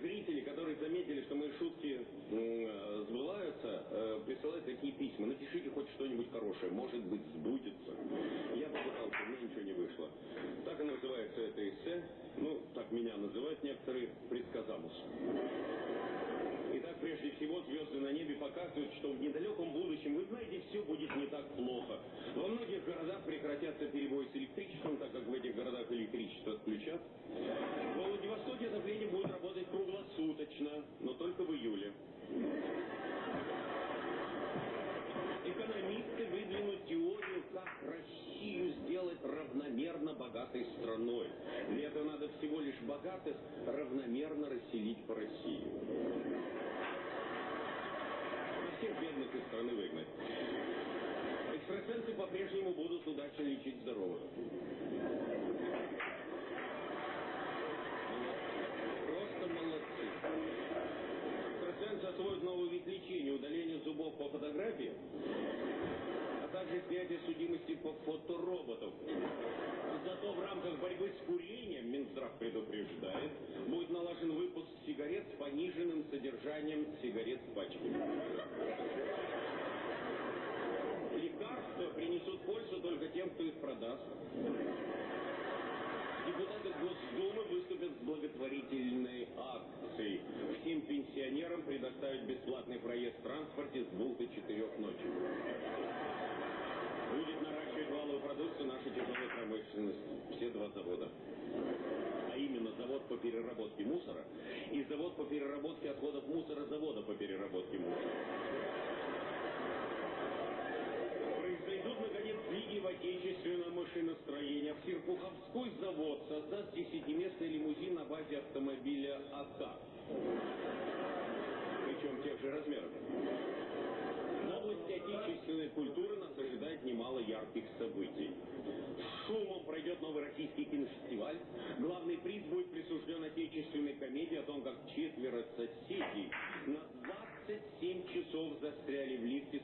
Зрители, которые заметили, что мои шутки э, сбываются, э, присылают такие письма. Напишите хоть что-нибудь хорошее, может быть, сбудется. Я попытался, у меня ничего не вышло. Так и называется это эссе. Ну, так меня называют некоторые предсказамус. Прежде всего, звезды на небе показывают, что в недалеком будущем, вы знаете, все будет не так плохо. Во многих городах прекратятся перебои с электричеством, так как в этих городах электричество отключат. В Владивостоке отопление будет работать круглосуточно, но только в июле. Экономисты выдвинут теорию, как Россию сделать равномерно богатой страной. Для этого надо всего лишь богатых равномерно расселить по России всех бедных из страны выгнать. Экстрасенсы по-прежнему будут удачно лечить здоровых. Просто молодцы. Экстрасенсы освоят новый вид лечения, удаление зубов по фотографии, также снятие судимости по фотороботам. Зато в рамках борьбы с курением, Минздрав предупреждает, будет налажен выпуск сигарет с пониженным содержанием сигарет в пачке. Лекарства принесут пользу только тем, кто их продаст. Депутаты Госдумы выступят с благотворительной акцией. Всем пенсионерам предоставить бесплатный проезд в транспорте с двух до четырех ночи. Будет наращивать валовую продукцию наша тяжелая промышленность. Все два завода. А именно завод по переработке мусора и завод по переработке отходов мусора завода по переработке мусора. Произойдут, наконец, сдвиги в отечественном машиностроении. В Серпуховской завод создаст десятиместный лимузин на базе автомобиля АК. Причем тех же размеров. Отечественной культуры нас ожидает немало ярких событий. Шумом пройдет новый российский кинофестиваль. Главный приз будет присужден отечественной комедии о том, как четверо соседей на 27 часов застряли в лифте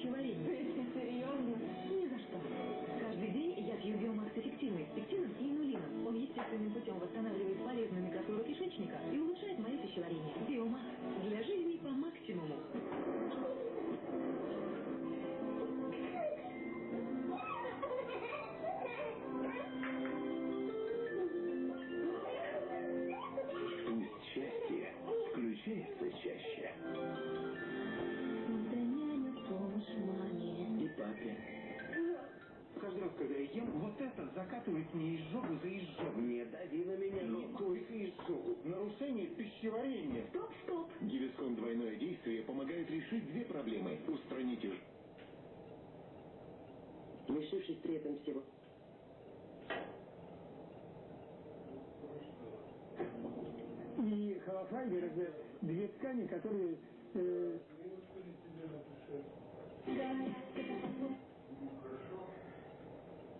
с пищеварением? Ты серьезно? Ни за что. Каждый день я пью биомакс эффективный с пектином и инулином. Он естественным путем восстанавливает полезную микрофлору кишечника и улучшает мое пищеварение. Биомакс. Для жизни по максимуму. Пусть счастье включается чаще. Раз, когда я ем, вот это закатывает мне изжогу за изжогу. Не дави на меня, Не только изжогу. Нарушение пищеварения. Стоп, стоп. Гивискон двойное действие помогает решить две проблемы. Устранить лишившись при этом всего. И холофайбер это две ткани, которые э, Знаешь, оно на земле бывает. Только Назвала,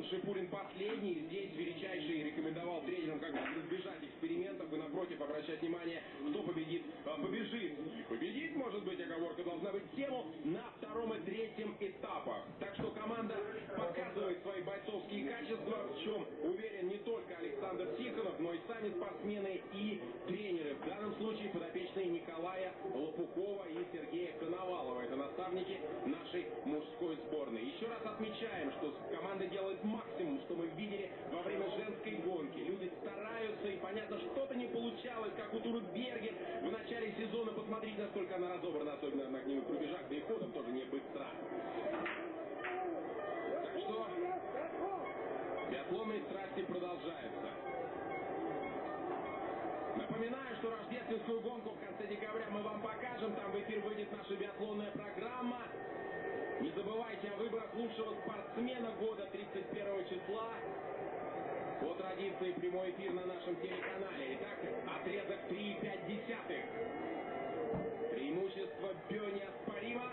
Антон Шипулин последний здесь величайший рекомендовал тренерам как бы избежать экспериментов и напротив обращать внимание, кто победит, а, побежит. И победить, может быть, оговорка должна быть тему на втором и третьем этапах. Так что команда показывает свои бойцовские качества, в чем уверен не только Александр Тихонов, но и сами спортсмены и тренеры. В данном случае подопечные Николая Лопухова и Сергея Коновалова. Это наставники нашей мужской сборной. Еще раз отмечаем, что команда делает максимум, что мы видели во время женской гонки. Люди стараются, и понятно, что-то не получалось, как у Туры Бергер в начале сезона. Посмотрите, насколько она разобрана, особенно на огневых рубежах, да и ходом тоже не быстра. Так что биатлонные страсти продолжаются. Напоминаю, что рождественскую гонку в конце декабря мы вам покажем. Там в эфир выйдет наша биатлонная программа. Не забывайте о выборах лучшего спортсмена года 31 числа. По традиции прямой эфир на нашем телеканале. Итак, отрезок 3,5 десятых. Преимущество Бё неоспоримо.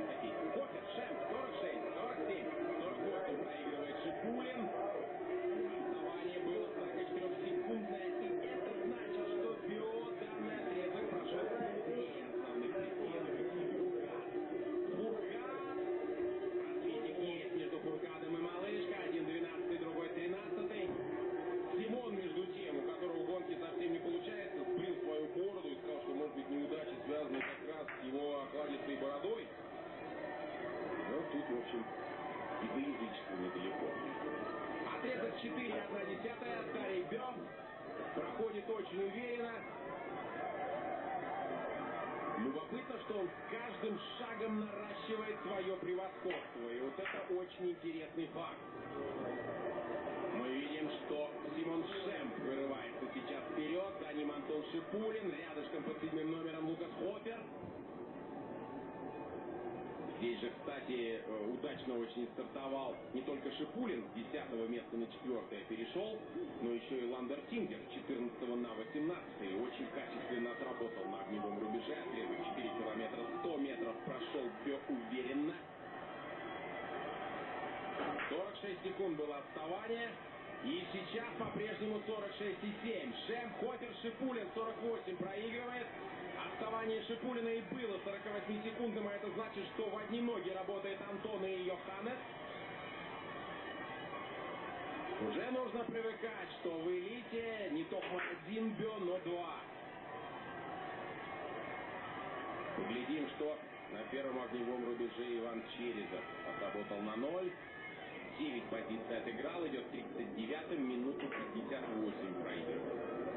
Здесь же, кстати, э, удачно очень стартовал не только Шипулин с 10 места на 4 перешел, но еще и Ландер Тингер с 14 на 18 и очень качественно отработал на огневом рубеже. Отрезок 4 километра 100 метров прошел Бё уверенно. 46 секунд было отставание. И сейчас по-прежнему 46,7. Шем, Хофер, Шипулин 48 проигрывает. Отставание Шипулина и было 48 секундным, а это значит, что в одни ноги работает Антон и Йоханнес. Уже нужно привыкать, что в элите не только один бё, но два. Поглядим, что на первом огневом рубеже Иван Черезов отработал на ноль. 9 позиций отыграл, идет 39-м, минуту 58 проигрывает.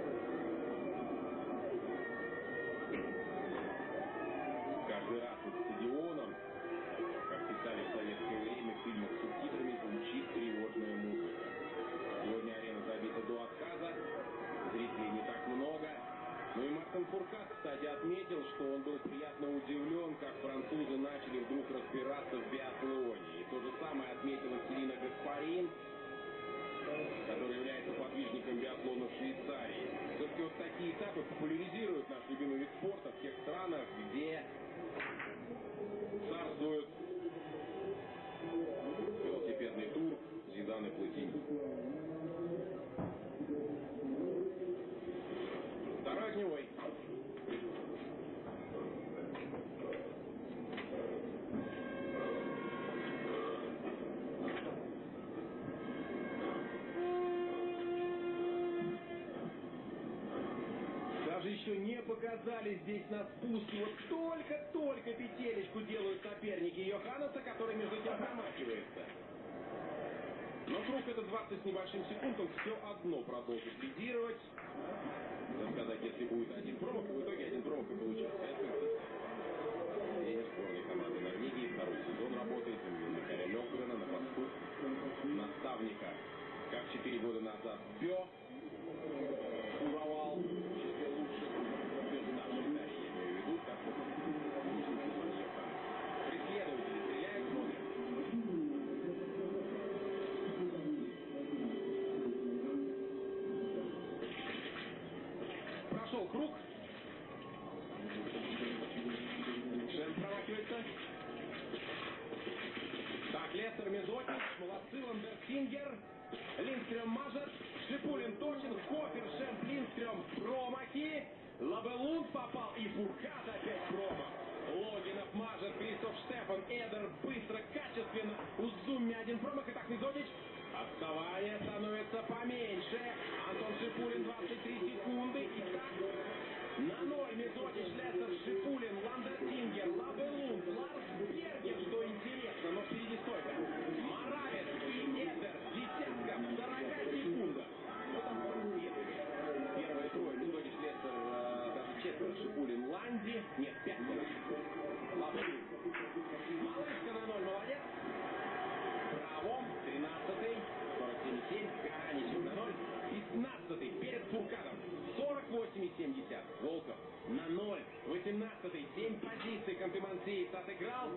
Что он был приятно удивлен, как французы начали вдруг разбираться в биатлоне. И то же самое отметила Селина Гаспарин, Даже не показали здесь на спуске. Вот только-только петелечку делают соперники Йоханнеса, который между тем промахивается. Но круг это 20 с небольшим секунд, он все одно продолжит лидировать. Так сказать, если будет один промах, в итоге один промах и получится. Это тренер сборной команды Норвегии. Второй сезон работает. Заменил Михаила Лёвгрена на посту наставника. Как 4 года назад Бё 18-й, 7 позиций, Кантемансеец отыграл.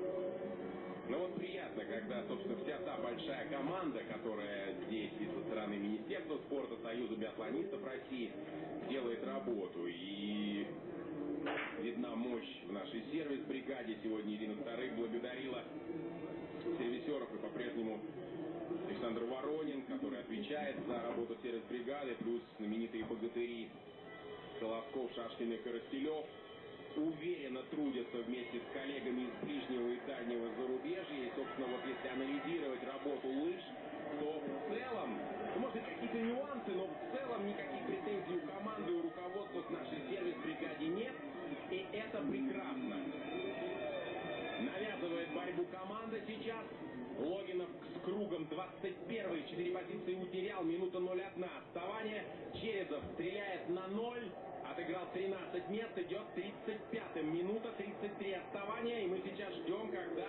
Ну вот приятно, когда, собственно, вся та большая команда, которая здесь и со стороны Министерства спорта, Союза биатлонистов России делает работу. И видна мощь в нашей сервис-бригаде. Сегодня Ирина Старых благодарила сервисеров и по-прежнему Александр Воронин, который отвечает за работу сервис-бригады, плюс знаменитые богатыри Соловков, Шашкин и Коростелев уверенно трудятся вместе с коллегами из ближнего и дальнего зарубежья. И, собственно, вот если анализировать работу лыж, то в целом, ну, может быть, какие-то нюансы, но в целом никаких претензий у команды, у руководства к нашей сервис-бригаде нет. И это прекрасно. Навязывает борьбу команда сейчас. Логинов кругом 21 4 позиции утерял. Минута 0-1. Отставание. Черезов стреляет на 0. Отыграл 13 мест. Идет 35-м. Минута 33 отставания. И мы сейчас ждем, когда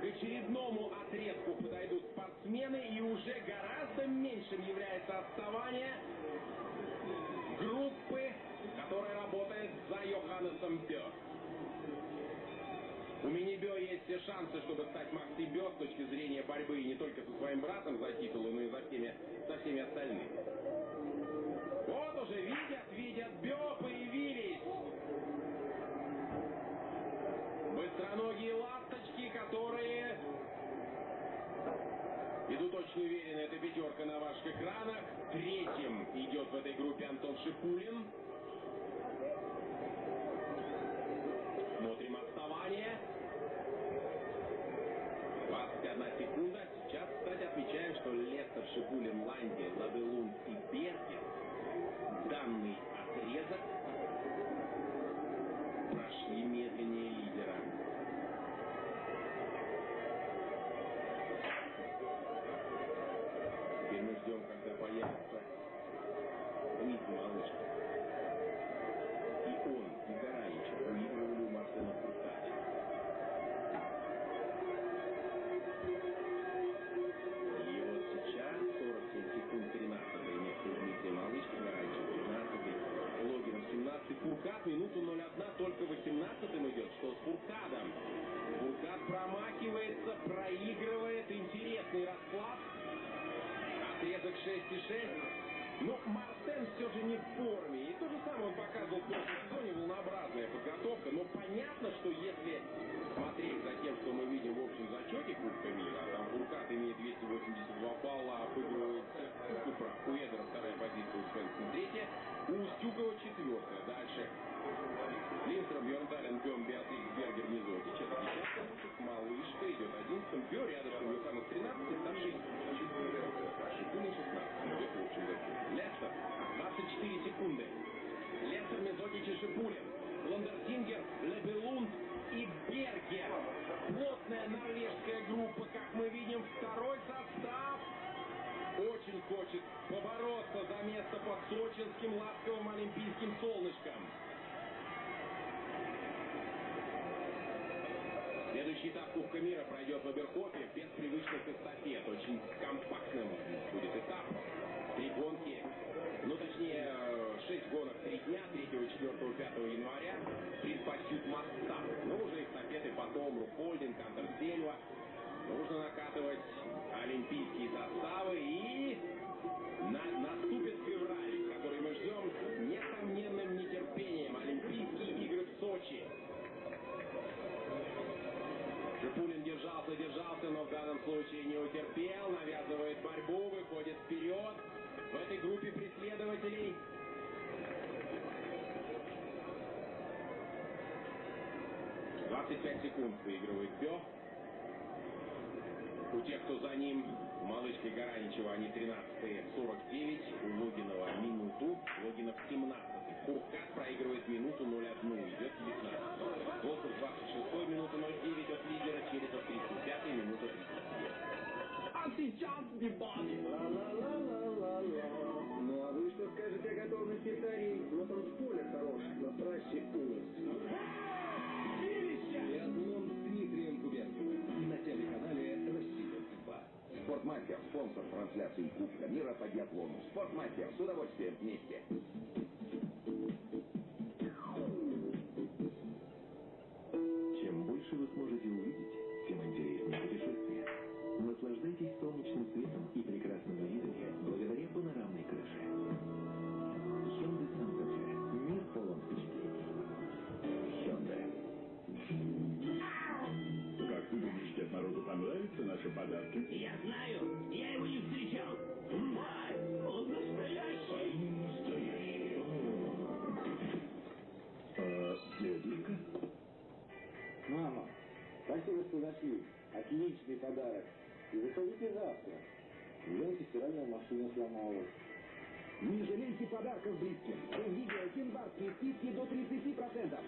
к очередному отрезку подойдут спортсмены. И уже гораздо меньшим является отставание группы, которая работает за Йоханнесом Бё. У Минибё есть все шансы, чтобы стать Макси Бё с точки зрения борьбы не только со своим братом за титулы, но и за всеми, со всеми остальными. Вот уже видят, видят, Бё появились. Быстроногие ласточки, которые идут очень уверенно. Это пятерка на ваших экранах. Третьим идет в этой группе Антон Шипулин. Смотрим отставание. 21 секунда. Сейчас, кстати, отмечаем, что Лестер, Шипулин, Ланди, Лабелунд и Бергер данный отрезок прошли медленнее минуту 0-1 только 18-м идет, что с Фуркадом. Фуркад промахивается, проигрывает, интересный расклад. Отрезок 6 и 6. Но Мартен все же не в форме. И то же самое он показывал в сезоне, волнообразная подготовка. Но понятно, что если смотреть за тем, что мы видим в общем зачете Кубка мира, а там Буркат имеет 282 балла, а обыгрывает Купра, у Эдера вторая позиция, у Свенсен третья, у Устюгова четвертая. Дальше Линстром, Бьердален, Бем, Беатрикс, Бергер, Мизоти, Четвертый, Малышка идет 11 Бьер, рядышком Юханов 13, старший секунды 16. Побег, в. Лестер, 24 секунды. Лестер, Мезотич Шипулин. Ландертингер, Лебелунд и Бергер. Плотная норвежская группа, как мы видим, второй состав очень хочет побороться за место под сочинским ласковым олимпийским солнышком. Следующий этап Кубка мира пройдет в Оберхофе без привычных эстафет. Очень компактным будет этап. Три гонки, ну точнее, э, шесть гонок три дня, 3, 4, 5 января. Предпочтут Мастап. Ну уже эстафеты потом, Рухольдинг, Андерсельва. Нужно накатывать олимпийские составы и на- наступит Держался, но в данном случае не утерпел, навязывает борьбу, выходит вперед. В этой группе преследователей 25 секунд выигрывает Бё. У тех, кто за ним, у малышки Гараничева, они 13 49, у Логинова минуту, Логинов 17 Куркат проигрывает минуту 0-1, идет 19 Волков 26 минута 09 от лидера, Черепов 35 минута 32. А сейчас. Ла-ла-ла-ла-ла-ла. Ну а вы что скажете о готовности Тарий? Но там поле хорош, на трассе ужас. Биатлон с Дмитрием Губерниевым на телеканале «Россия-2». Спортмастер, спонсор трансляции Кубка мира по биатлону. Спортмастер, с удовольствием вместе. Подарков близким. В видео январские скидки до 30%.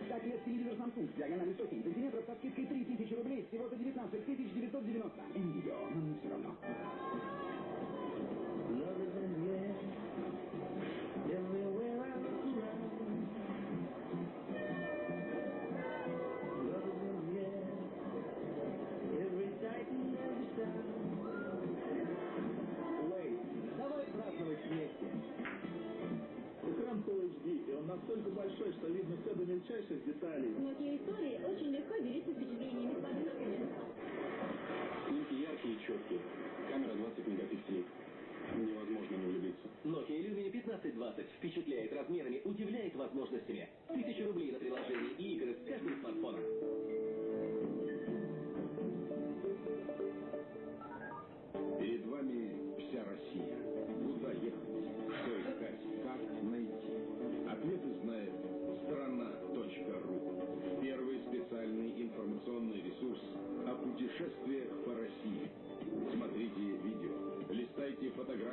Мельчайших деталей. Многие истории очень легко делиться впечатлениями с подружками. Снимки яркие и четкие. Камера 20 мегапикселей. Невозможно не влюбиться. Nokia Lumia 1520 впечатляет размерами, удивляет возможностями. Тысяча рублей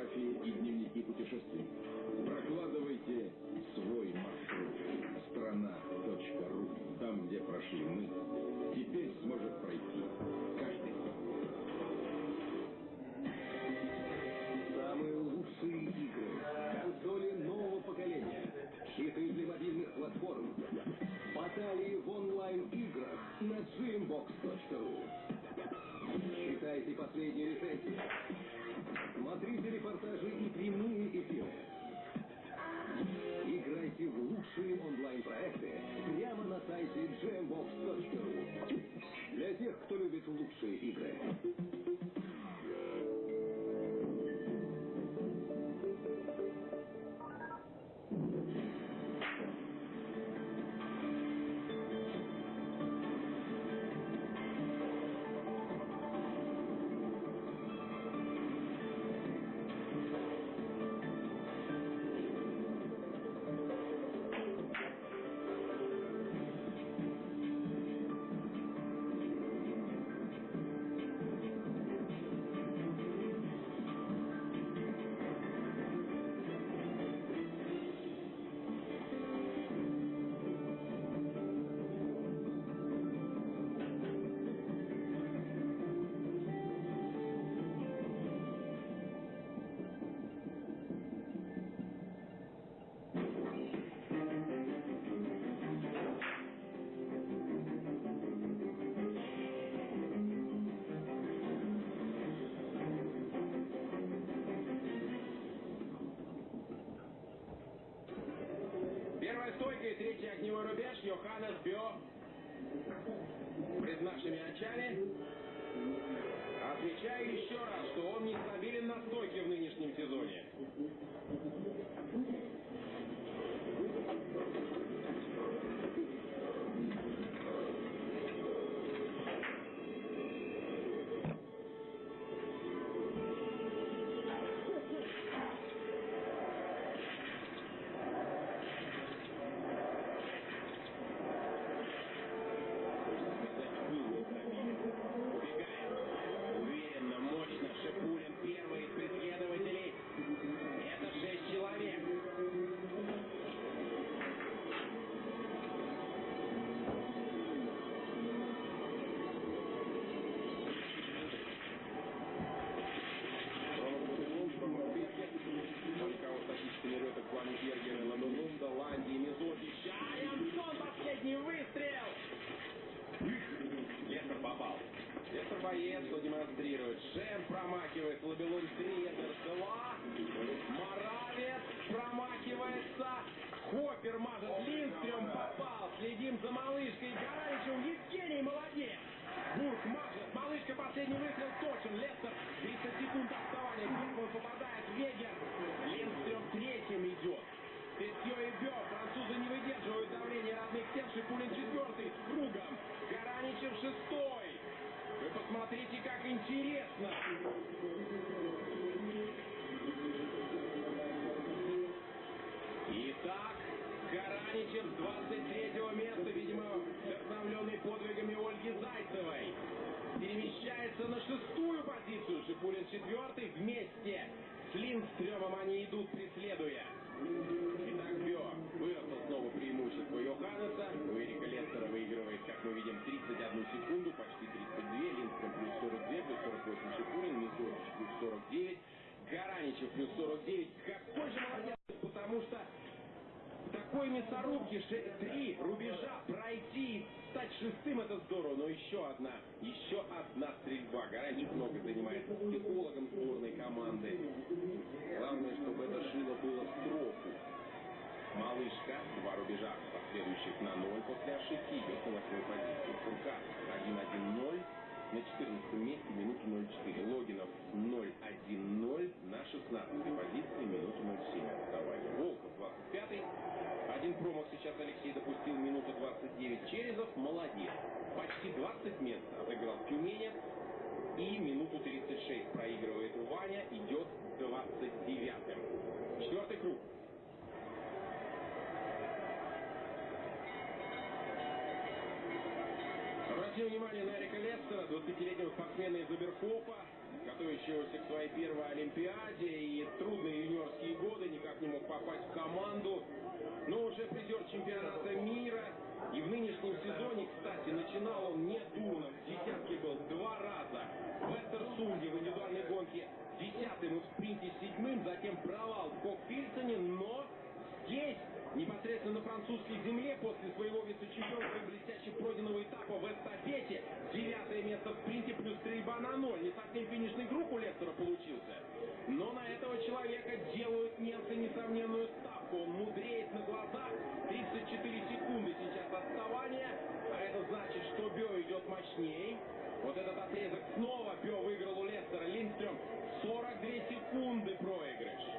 фотографии и дневники путешествий. Прокладывайте свой маршрут. Страна.ру. Там, где прошли мы, стойка и третий огневой рубеж Йоханнес Бё. Пред нашими очами отмечаю еще раз, что он не стабилен на стойке в нынешнем сезоне. Малышкой Гараничем. Евгений молодец. Бург мажет. Малышка последний выстрел точен. Лестер 30 секунд отставания. Первым попадает Вегер. Линдстрём третьим идет. Петье и Бё. Французы не выдерживают давления родных тел. Шипулин четвертый с кругом. Гараничев шестой. Вы посмотрите, как интересно. Зайцевой, перемещается на шестую позицию. Шипулин четвертый вместе с Линдстрёмом они идут, преследуя. Итак, Бё выросло снова преимущество Йоханнеса. У Эрика Лестера выигрывает, как мы видим, 31 секунду, почти 32. Линдстрём плюс 42, плюс 48 Шипулин, Мизотич плюс 49. Гараничев плюс 49. Какой же молодец, потому что такой мясорубки, три рубежа пройти стать шестым, это здорово, но еще одна, еще одна стрельба. Гарантий много занимается психологом сборной команды. Главное, чтобы это шило было в строку. Малышка, два рубежа, последующих на ноль после ошибки, идет на восьмой позиции. Фуркас 1-1-0, на 14 месте минуту 0-4. Логинов 0-1-0, на 16 позиции минуту 0-7 отставания. Волков 25 один промах сейчас Алексей допустил, минута 29. Черезов молодец. Почти 20 мест отыграл Тюменев. И минуту 36 проигрывает Ваня, идет 29-м. Четвертый круг. Обратим внимание на Эрика Лестера, 20-летнего спортсмена из Оберхофа, готовящегося к своей первой Олимпиаде и трудные юниорские годы, никак не мог попасть в команду, но уже призер чемпионата мира. И в нынешнем сезоне, кстати, начинал он не дурно, в десятке был два раза. В Эстерсунде в индивидуальной гонке десятым и в спринте седьмым, затем провал в Кокфильсоне, но здесь непосредственно на французской земле после своего вице-чемпионства и блестяще пройденного этапа в эстафете. Девятое место в спринте плюс стрельба на ноль. Не совсем финишный круг у Лестера получился. Но на этого человека делают немцы несомненную ставку. Он мудреет на глазах. 34 секунды сейчас отставания. А это значит, что Бё идет мощней. Вот этот отрезок снова Бё выиграл у Лестера. Линдстрём 42 секунды проигрыш.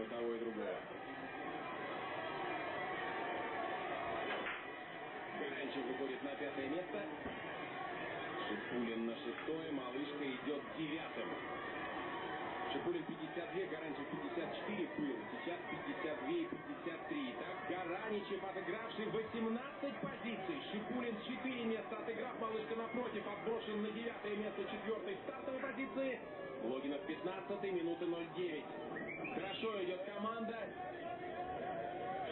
Линстрема того и другого. Гаранчев выходит на пятое место. Шипулин на шестое, малышка идет девятым. Шипулин 52, Гаранчев 54 был. Сейчас 52 и 53. Так, Гараничев, отыгравший 18 позиций. Шипулин 4 места отыграв. Малышка напротив, отброшен на девятое место четвертой стартовой позиции. Логинов 15 минуты 09. Хорошо идет команда.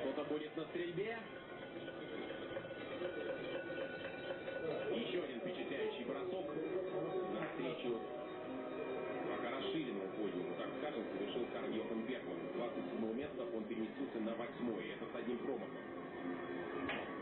Что-то будет на стрельбе. Еще один впечатляющий бросок навстречу пока расширенному подиуму, так скажем, совершил Карл Йохан Бергман. С 27 места он переместился на 8 это с одним промахом.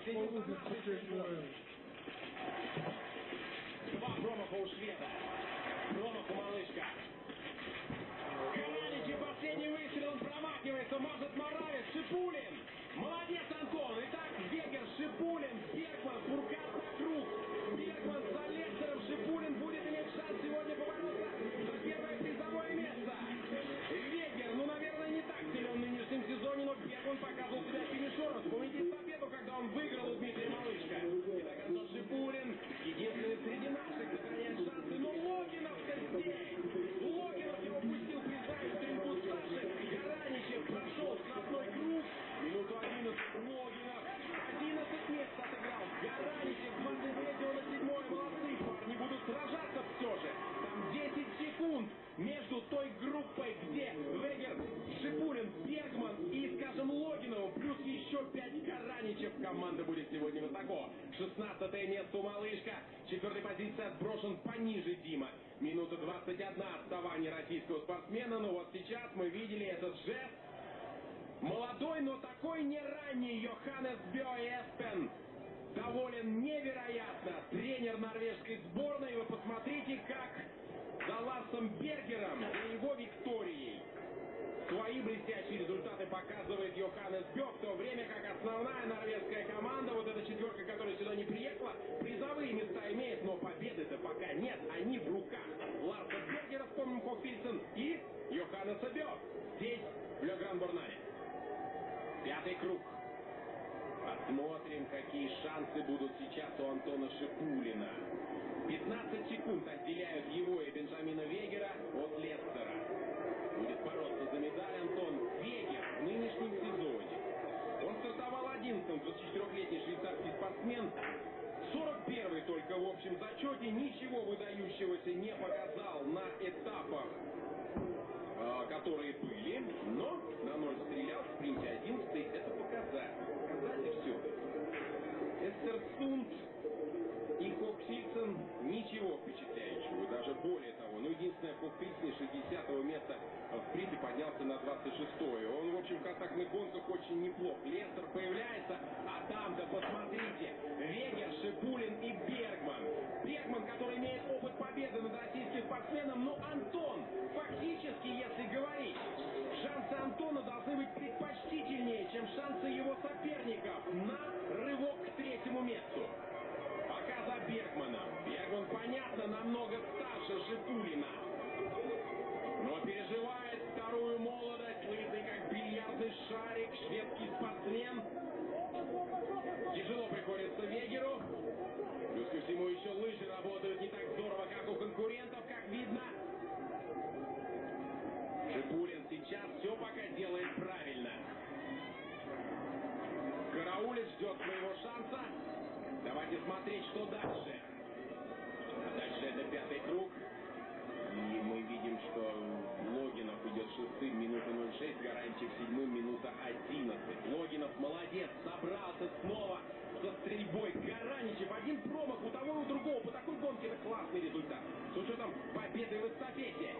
Два промаха у шведа. Промах у малышка. Караничи последний выстрел, он промахивается, может Моравец, Шипулин. Молодец, Антон. Итак, Вегер, Шипулин, Бергман, Фуркат на круг. Бергман за он выиграл у Дмитрия Малышка. Итак, Антон Шипулин, единственный среди наших сохраняет шансы, но Логинов-то здесь. Логинов его пустил, признаюсь, стрельбу Саши. Гараничев прошел штрафной круг. Минуту 11 Логинов. 11 мест отыграл. Гараничев 23 на 7 молодцы. Парни будут сражаться все же. Там 10 секунд между той группой, где Вегер, Шипулин, Бергман и, скажем, Логиновым, плюс еще 5 Гараничев. Команда будет сегодня высоко. 16 место у Малышка. Четвертой позиции отброшен пониже Дима. Минута 21 отставание российского спортсмена. Но вот сейчас мы видели этот жест. Молодой, но такой не ранний Йоханнес Эспен. Доволен невероятно. Тренер норвежской сборной. Вы посмотрите, как за Ларсом Бергером и его Викторией. Свои блестящие результаты показывает Йоханнес Бё, в то время как основная норвежская команда, вот эта четверка, которая сюда не приехала, призовые места имеет, но победы-то пока нет, они в руках. Ларса Бергера, вспомним Хоффильсон, и Йоханнеса Бё. Здесь, в Легран-Борнаре. Пятый круг. Посмотрим, какие шансы будут сейчас у Антона Шипулина. 15 секунд отделяют его и Бенджамина Вегера от Лестера. Будет бороться за медаль Антон Вегер в нынешнем сезоне. Он стартовал 11-м, 24-летний швейцарский спортсмен. 41-й только в общем зачете, ничего выдающегося не показал на этапах, э, которые были, но на ноль стрелял, в спринте 11 это показатель. Показатель все. Эстерсунд и Хоксильсон ничего впечатляющего, единственное 30 60 места в спринте поднялся на 26-е. Он, в общем, в контактных гонках очень неплох. Лестер появляется, а там-то посмотрите. Вегер, Шипулин и Бергман. Бергман, который имеет опыт победы над российским спортсменом, но Антон, фактически, если говорить, шансы Антона должны быть предпочтительнее, чем шансы его соперников на рывок к третьему месту. Пока за Бергманом. Бергман, понятно, намного старше Шипулина. Переживает вторую молодость, лысый как бильярдный шарик, шведский спортсмен. Тяжело приходится Вегеру. Плюс ко всему еще лыжи работают не так здорово, как у конкурентов, как видно. Шипулин сейчас все пока делает правильно. Караулец ждет своего шанса. Давайте смотреть, что дальше. А дальше это пятый круг. И мы видим, что шестым, минута 06, Гаранчик седьмым, минута 11. Логинов молодец, собрался снова со стрельбой. Гараничев, один промах у того и у другого. По такой гонке это классный результат. С учетом победы в эстафете.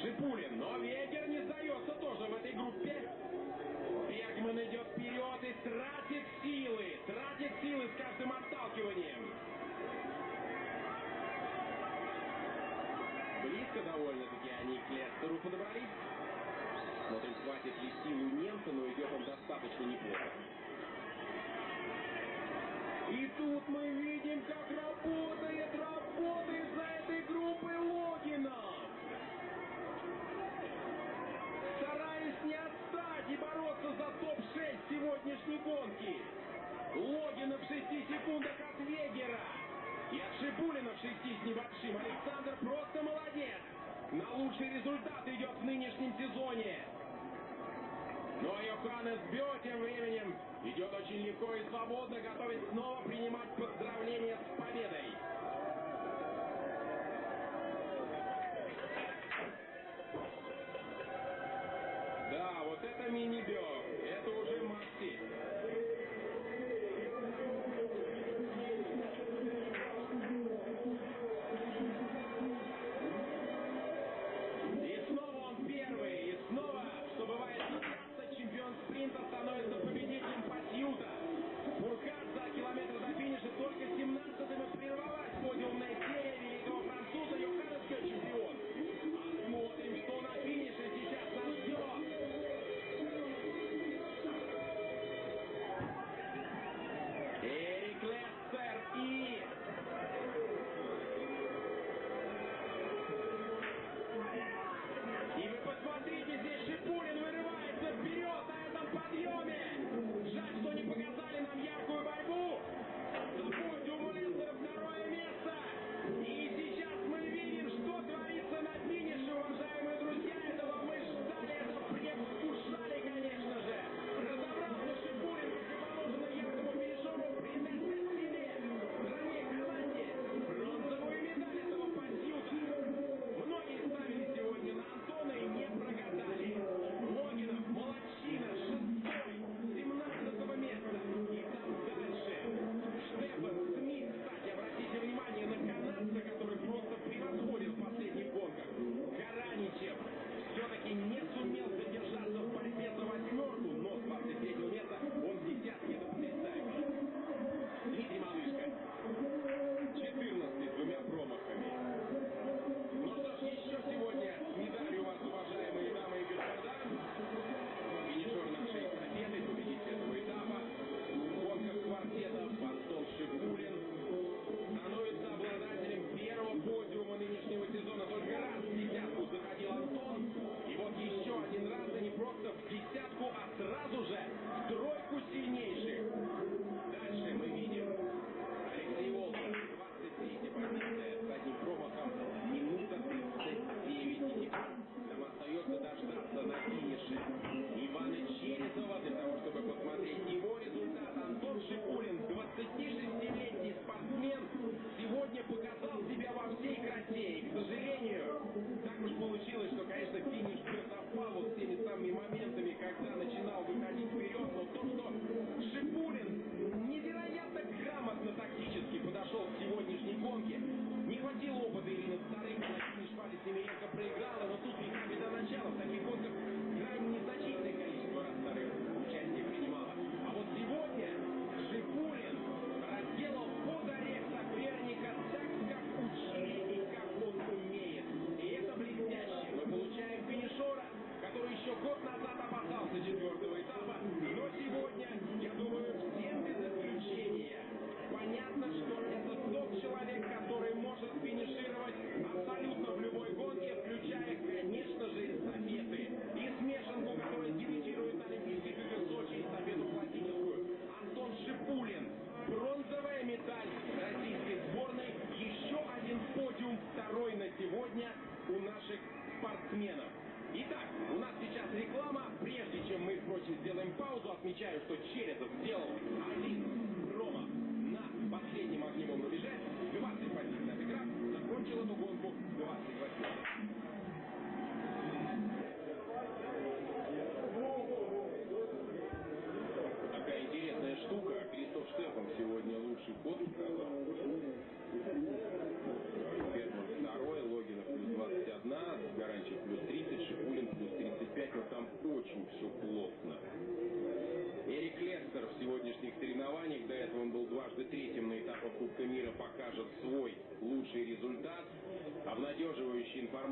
Шипулин, но Вегер не сдается тоже в этой группе. Бергман идет вперед и тратит силы. Тратит силы с каждым отталкиванием. Близко довольно-таки они к Лестеру подобрались. Смотрим, хватит ли силу немца, но идет он достаточно неплохо. И тут мы видим, как работает, работает за этой группой Логинов. Стараясь не отстать и бороться за топ-6 сегодняшней гонки. Логинов в 6 секундах от Вегера. И от Шипулина в 6 с небольшим. Александр просто молодец. На лучший результат идет в нынешнем сезоне. Но Йоханнес Бё тем временем идет очень легко и свободно, готовит снова принимать поздравления с победой.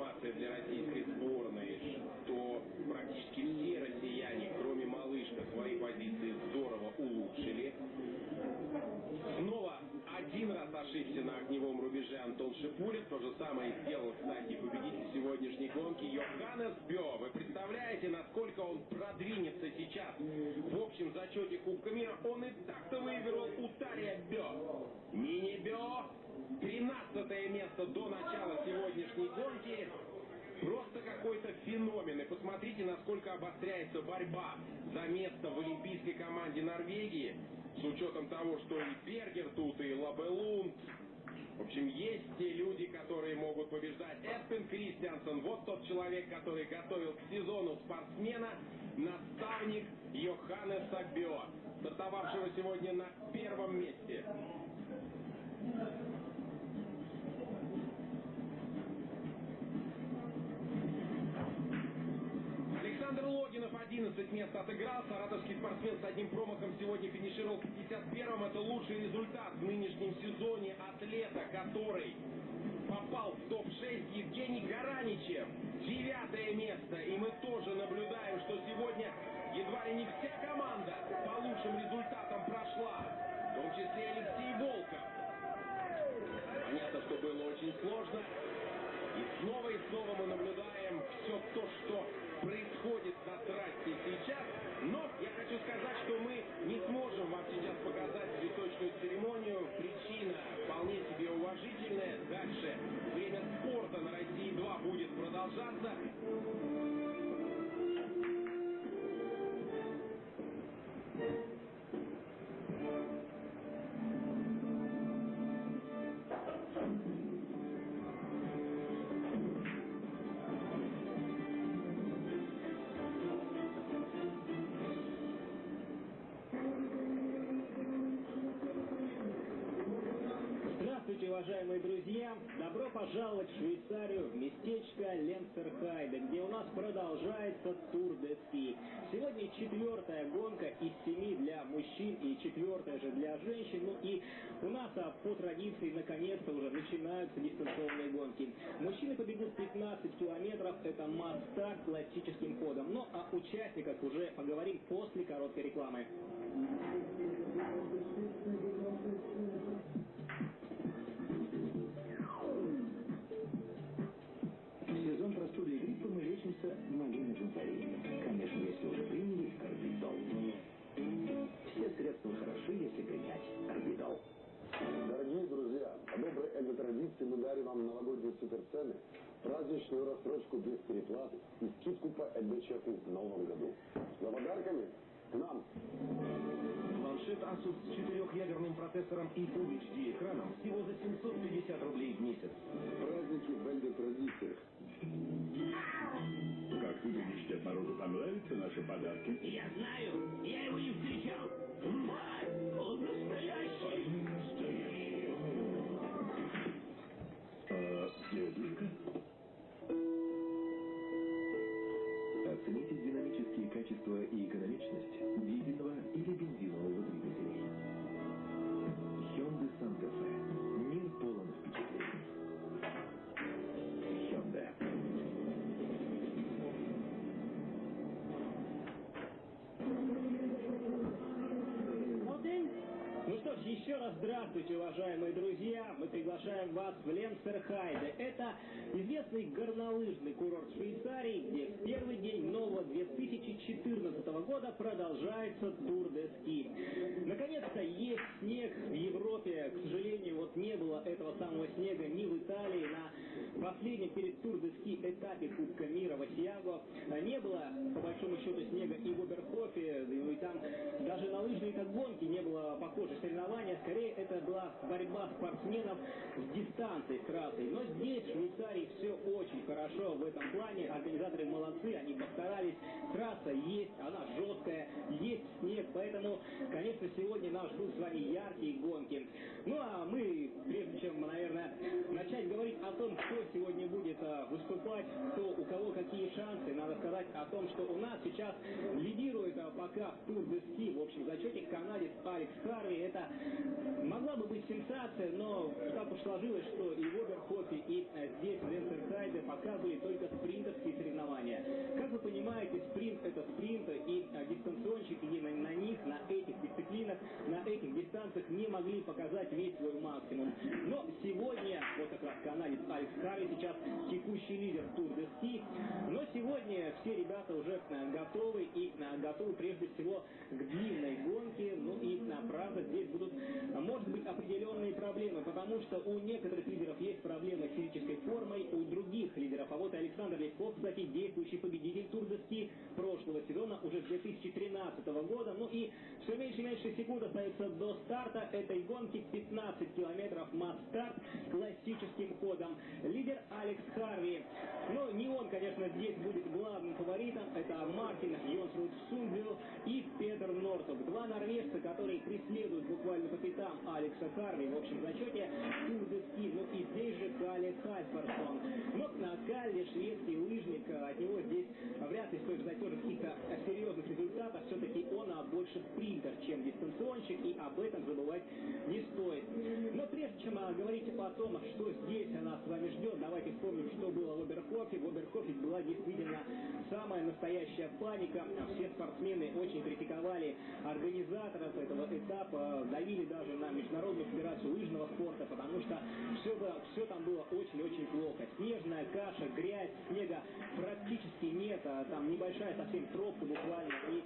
Информация для российской сборной, что практически все россияне, кроме Малышка, свои позиции здорово улучшили. Снова один раз ошибся на огневом рубеже Антон Шипулин. То же самое сделал, кстати, победитель сегодняшней гонки Йоханнес Бё. Вы представляете, насколько он продвинется сейчас в общем зачете Кубка мира? Он и так-то выиграл у Тария Бё. Мини Бё 13 место до начала сегодняшней гонки. Просто какой-то феномен. И посмотрите, насколько обостряется борьба за место в олимпийской команде Норвегии. С учетом того, что и Бергер тут, и Лабелунд. В общем, есть те люди, которые могут побеждать. Эспен Кристиансен, вот тот человек, который готовил к сезону спортсмена, наставник Йоханнеса Бё, стартовавшего сегодня на первом месте. Александр Логинов 11 мест отыграл. Саратовский спортсмен с одним промахом сегодня финишировал 51-м. Это лучший результат в нынешнем сезоне атлета, который попал в топ-6 Евгений Гараничев. Девятое место. И мы тоже наблюдаем, что сегодня едва ли не вся команда по лучшим результатам прошла. В том числе Алексей Волков. Понятно, что было очень сложно. И снова и снова мы наблюдаем все то, что происходит на трассе сейчас. Но я хочу сказать, что мы не сможем вам сейчас показать цветочную церемонию. Причина вполне себе уважительная. Дальше время спорта на России 2 будет продолжаться. Добро пожаловать в Швейцарию, в местечко Ленцерхайде, где у нас продолжается тур де ски. Сегодня четвертая гонка из семи для мужчин и четвертая же для женщин. Ну и у нас а, по традиции наконец-то уже начинаются дистанционные гонки. Мужчины побегут 15 километров, это масс-старт классическим ходом. Ну а участниках уже поговорим после короткой рекламы. Лечимся малиной джунтарии. Конечно, если уже приняли карбидол. Все средства хороши, если принять карбидол. Дорогие друзья, по доброй эго-традиции мы дарим вам новогодние суперцены, праздничную рассрочку без переплаты и скидку по эго-чеку в новом году. За подарками к нам. Планшет Asus с четырехъядерным процессором и Full HD экраном всего за 750 рублей в месяц. Праздники в эго-традициях. Как вы думаете, Морозу понравятся наши подарки? Я знаю, я его не встречал. Он настоящий. Настоящие. А, дедушка? Оцените динамические качества и экономичность еще раз здравствуйте, уважаемые друзья. Мы приглашаем вас в Ленцерхайде. Это известный горнолыжный курорт Швейцарии, где в первый день нового 2014 года продолжается тур де ски. Наконец-то есть снег в Европе. К сожалению, вот не было этого самого снега ни в Италии на последнем перед Тур де Ски этапе Кубка мира в Асиаго не было, по большому счету, снега и в Оберхофе, и там даже на лыжной так гонке не было похожих соревнования. Скорее, это была борьба спортсменов с дистанцией, с трассой. Но здесь, в Швейцарии, все очень хорошо в этом плане. Организаторы молодцы, они постарались. Трасса есть, она жесткая, есть снег, поэтому, конечно, сегодня нас ждут с вами яркие гонки. Ну а мы, прежде чем, наверное, начать говорить о том, кто сегодня будет а, выступать, кто, у кого какие шансы, надо сказать о том, что у нас сейчас лидирует а, пока в Тур де Ски, в общем зачете канадец Алекс Харви. Это могла бы быть сенсация, но так уж сложилось, что и в Оберхофе, и а, здесь, в Ленцерхайде, пока были только спринтерские соревнования. Как вы понимаете, спринт это спринт, и а, дистанционщики на, на них, на этих дисциплинах, на этих дистанциях не могли показать весь свой максимум. Но сегодня, Харви сейчас текущий лидер Тур де Ски, но сегодня все ребята уже а, готовы и а, готовы прежде всего к длинной гонке, ну и правда здесь будут, может быть, определенные проблемы, потому что у некоторых лидеров есть проблемы с физической формой, у других лидеров, а вот Александр Лесков, кстати, действующий победитель Тур де Ски прошлого сезона, уже с 2013 года, ну и все меньше и меньше секунд остается до старта этой гонки, 15 километров масс-старт классическим ходом. Лидер Алекс Харви. Но не он, конечно, здесь будет главным фаворитом. Это Мартин Йонсруд Сундвилл и Петр Нортов. Два норвежца, которые преследуют буквально по пятам Алекса Харви в общем зачете Тур де. Ну и здесь же Калли Хайферсон. Но на Калли шведский лыжник, от него здесь вряд ли стоит ждать тоже каких-то серьезных результатов. Все-таки он а, больше спринтер, чем дистанционщик, и об этом забывать не стоит. Но прежде чем а, говорить о том, что здесь нас с вами ждет, давайте вспомним, что было в Оберхофе. В Оберхофе была действительно самая настоящая паника. Все спортсмены очень критиковали организаторов этого этапа, давили даже на Международную федерацию лыжного спорта, потому что все, все там было очень-очень плохо. Снежная каша, грязь, снега практически нет, а там небольшая совсем тропка буквально. И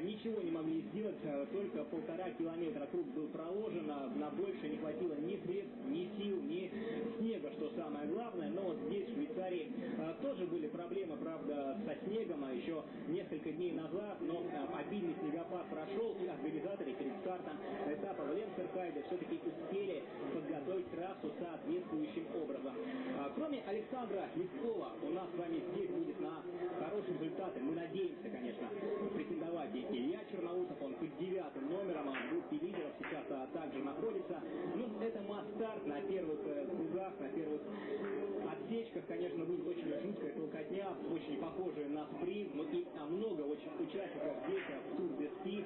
ничего не могли сделать, э, только полтора километра круг был проложен, а на больше не хватило ни средств, ни сил, ни снега, что самое главное. Но вот здесь, в Швейцарии, э, тоже были проблемы, правда, со снегом, а еще несколько дней назад, но обильный снегопад прошел, и организаторы перед стартом этапа в Ленцерхайде все-таки успели подготовить трассу соответствующим образом. Кроме Александра Лескова, у нас с вами здесь будет на хорошие результаты, мы надеемся, конечно, претендовать и Илья Черноусов, он под девятым номером, а в группе лидеров сейчас а, также находится. Ну, это масс-старт на первых э, на первых отсечках, конечно, будет очень жуткая толкотня, очень похожая на спринт, но и а, много очень участников здесь в Тур де Ски.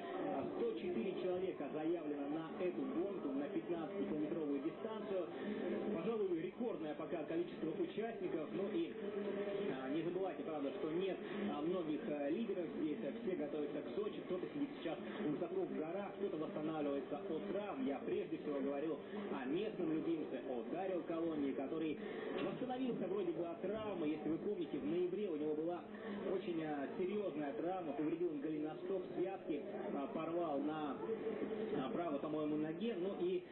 104 человека заявлено на эту гонку, на 15-километровую дистанцию. Пожалуй, рекордное пока количество участников, ну и а, не забывайте, правда, что нет а, многих а, лидеров здесь, все готовятся к Сочи, кто-то сидит сейчас высоко в горах, кто-то восстанавливается от травм. Я прежде всего говорил о местном любимце, о Дарио Колонии, который восстановился вроде бы от травмы. Если вы помните, в ноябре у него была очень а, серьезная травма, повредил он голеностоп связки, а, порвал на а, правой, по-моему, ноге, ну и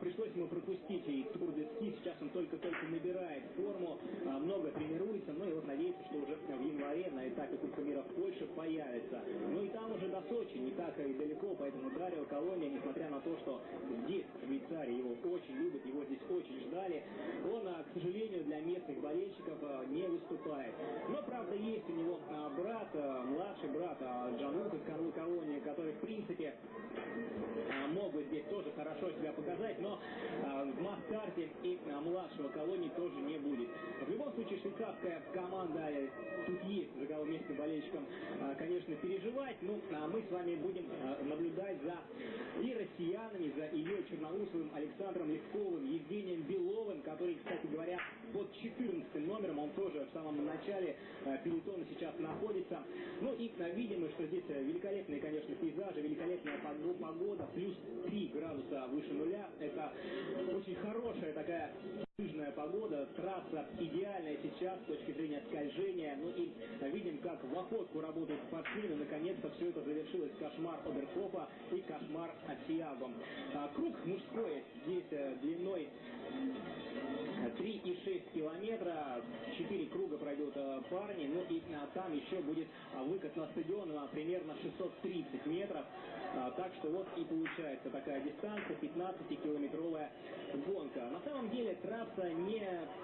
пришлось ему пропустить и Тур де Ски, сейчас он только-только набирает форму, а, много тренируется, ну и вот надеется, что уже в январе на этапе Кубка мира в Польше появится. Ну и там уже до Сочи не так и далеко, поэтому Дарио Колония, несмотря на то, что здесь, в Швейцарии, его очень любят, его здесь очень ждали, он, а, к сожалению, для местных болельщиков а, не выступает. Но, правда, есть у него а, брат, младший брат Джанука Колония, который, в принципе, мог бы здесь тоже хорошо себя показать, но в масс-карте и младшего колонии тоже не будет. В любом случае, швейцарская команда, э, тут есть за кого местным болельщикам, конечно, переживать, ну, а мы с вами будем наблюдать за и россиянами, за Ильей Черноусовым, Александром Левковым, Евгением Беловым, который, кстати говоря, под 14 номером, он тоже в самом начале э, пелотона сейчас находится. Ну и видим мы, что здесь э, великолепные, конечно, пейзажи, великолепная погода, плюс 3 градуса выше нуля. Это очень хорошая такая лыжная погода, трасса идеальная сейчас с точки зрения скольжения. Ну и видим, как в охотку работают спортсмены. Наконец-то все это завершилось. Кошмар Оберхофа и кошмар Асиаго. А, круг мужской здесь длиной 3,6 километра, 4 круга пройдут э, парни, ну и а, там еще будет а, выкат на стадион а, примерно 630 метров, так что вот и получается такая дистанция, 15-километровая гонка. На самом деле трасса не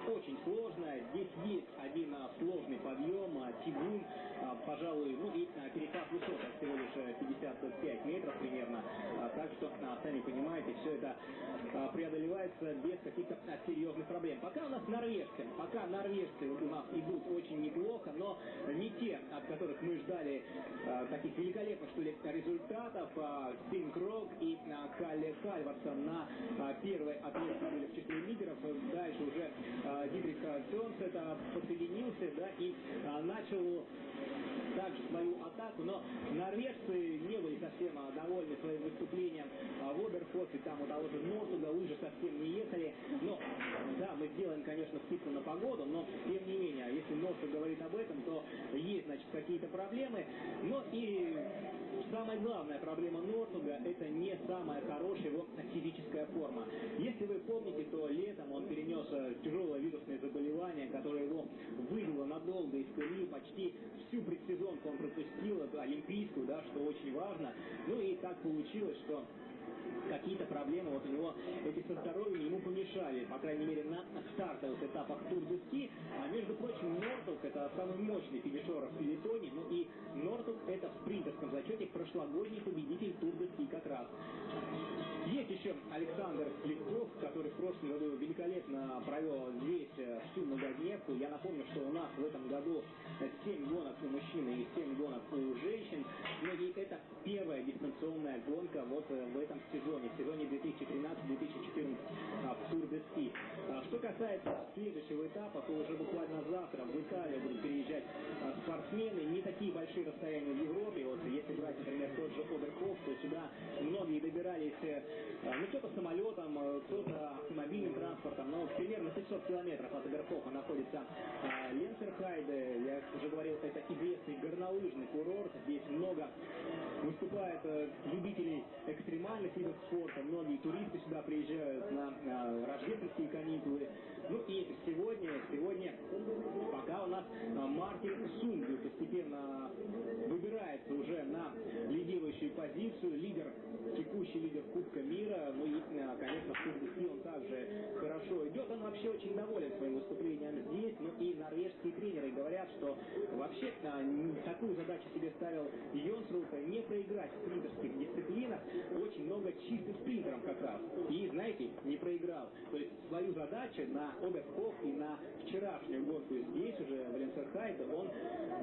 очень сложная, здесь есть один а, сложный подъем, а, тягун, а, пожалуй, ну и а, перепад высот всего лишь 55 метров примерно, а, так что, а, сами понимаете, все это а, преодолевается без каких-то а, серьезных проблем. Пока у нас норвежцы, пока норвежцы у нас идут очень неплохо, но не те, от которых мы ждали а, таких великолепных, что ли, результатов. Стин Крок и а, Калле Хальварсон на первой отметке были в числе лидеров. Дальше уже а, Дитрих Тонс это подсоединился, да, и а, начал также свою атаку, но норвежцы не были совсем а, довольны своим выступлением а, в Оберхофе, там у того же Нортуга лыжи совсем не ехали, но да, мы сделаем, конечно, скидку на погоду, но тем не менее, если Нортуг говорит об этом, то есть, значит, какие-то проблемы, но и самая главная проблема Нортуга это не самая хорошая его физическая форма. Если вы помните, то летом он перенес э, тяжелое вирусное заболевание, которое его вывело надолго из колеи, почти всю предсезонку он пропустил, олимпийскую, да, что очень важно. Ну и так получилось, что какие-то проблемы вот у него эти со здоровьем ему помешали, по крайней мере, на стартовых этапах Тур де Ски. А между прочим, Нортук это самый мощный финишер в Филитоне, ну и Нортук это в спринтерском зачете прошлогодний победитель Тур де Ски как раз. Есть еще Александр Слепков, который в прошлом году великолепно провел здесь всю многодневку. Я напомню, что у нас в этом году 7 гонок у мужчин и 7 гонок у женщин. Ну и это первая дистанционная гонка вот э, в этом сезоне, в сезоне 2013-2014 а, в Тур де Ски. А, Что касается следующего этапа, то уже буквально завтра в Италию будут переезжать а, спортсмены. Не такие большие расстояния в Европе. Вот если брать, например, тот же Оберхоф, то сюда многие добирались, э, ну кто-то самолетом, э, кто-то автомобильным транспортом, но примерно 500 километров от Оберхофа находится а, Ленцерхайде. Я уже говорил, это известный горнолыжный курорт. Здесь много выступает э, любителей экстремальных видов спорта. Многие туристы сюда приезжают на э, рождественские каникулы. Ну и сегодня, сегодня пока у нас э, Мартин Сунгу постепенно выбирается уже на лидирующую позицию. Лидер, текущий лидер Кубка мира. Ну и, э, конечно, Тур он также хорошо идет. Он вообще очень доволен своим выступлением здесь. Ну и норвежские тренеры говорят, что вообще э, такую задачу себе ставил Йонсруп не проиграть в спринтерских дисциплинах. Очень много чистым спринтером как раз. И, знаете, не проиграл. То есть свою задачу на Оберхоф и на вчерашнюю гонку здесь уже в Ленцерхайде он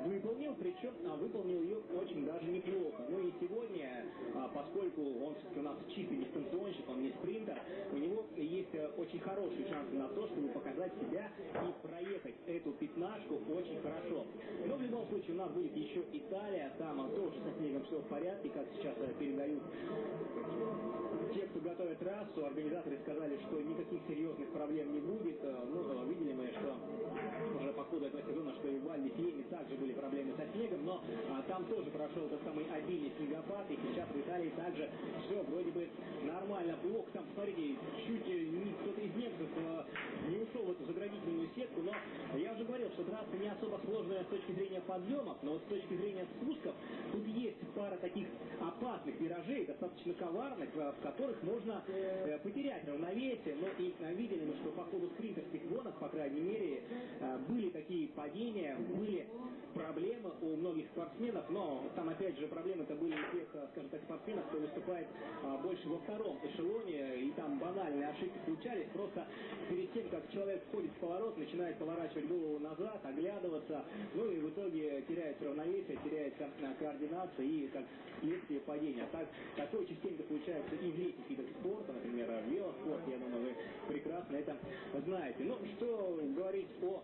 выполнил, причем а, выполнил ее очень даже неплохо. Ну и сегодня, а, поскольку он все-таки у нас чистый дистанционщик, он не спринтер, у него есть э, очень хорошие шансы на то, чтобы показать себя и проехать эту пятнашку очень хорошо. Но в любом случае у нас будет еще Италия, там а, тоже со снегом все в порядке, как сейчас э, передают те, кто готовит трассу, организаторы сказали, что никаких серьезных проблем не будет. Э, Ну, э, видели мы, что ходу этого сезона, что и в Вальде Фьеме также были проблемы со снегом, но а, там тоже прошел тот самый обильный снегопад, и сейчас в Италии также все вроде бы нормально. Плохо там, смотрите, чуть не- кто-то из немцев э, не ушел в эту заградительную сетку, но я уже говорил, что трасса не особо сложная с точки зрения подъемов, но вот с точки зрения спусков тут есть пара таких опасных виражей, достаточно коварных, э, в которых можно э, потерять равновесие. Но и э, видели мы, что по ходу спринтерских гонок, по крайней мере, э, были такие падения, были проблемы у многих спортсменов, но там опять же проблемы-то были у тех, э, скажем так, спортсменов, кто выступает а, больше во втором эшелоне, и там банальные ошибки случались. Просто перед тем, как человек входит в поворот, начинает поворачивать голову назад, оглядываться, ну и в итоге теряется равновесие, теряется а, координация и как следствие падения. А так, такое частенько случается и в летних видах спорта, например, велоспорт, я думаю, вы прекрасно это знаете. Ну, что говорить о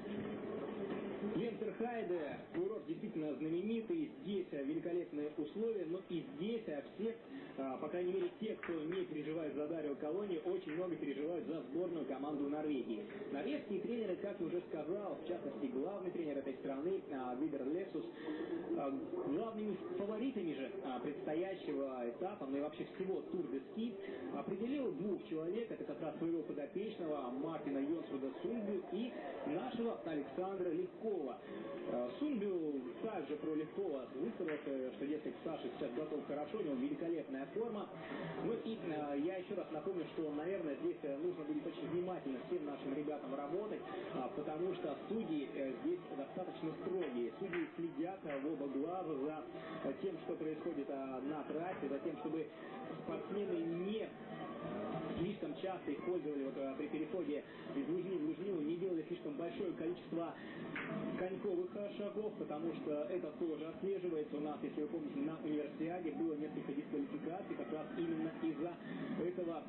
Ленцерхайде, курорт действительно знаменитый, здесь э, великолепные условия, но и здесь э, все, а, по крайней мере те, кто не переживает за Дарио Колони, очень много переживают за сборную команду Норвегии. Норвежские тренеры, как я уже сказал, в частности главный тренер этой страны Вибер Лексус. Главными фаворитами же предстоящего этапа, ну и вообще всего Тур де Ски, определил двух человек. Это как раз своего подопечного Мартина Йонсуда Сунбю и нашего Александра Легкова. Сунбю также про Легкова высказался, что, дескать, Саша сейчас готов хорошо, у него великолепная форма. Ну и я еще раз напомню, что, наверное, здесь нужно будет очень внимательно всем нашим ребятам работать, потому что судьи э, здесь достаточно строгие. Судьи следят в оба глаза за тем, что происходит на трассе, за тем, чтобы спортсмены не слишком часто использовали вот, при переходе из лыжни в лыжню, не делали слишком большое количество коньковых шагов, потому что это тоже отслеживается. У нас, если вы помните, на универсиаде было несколько дисквалификаций как раз именно из-за этого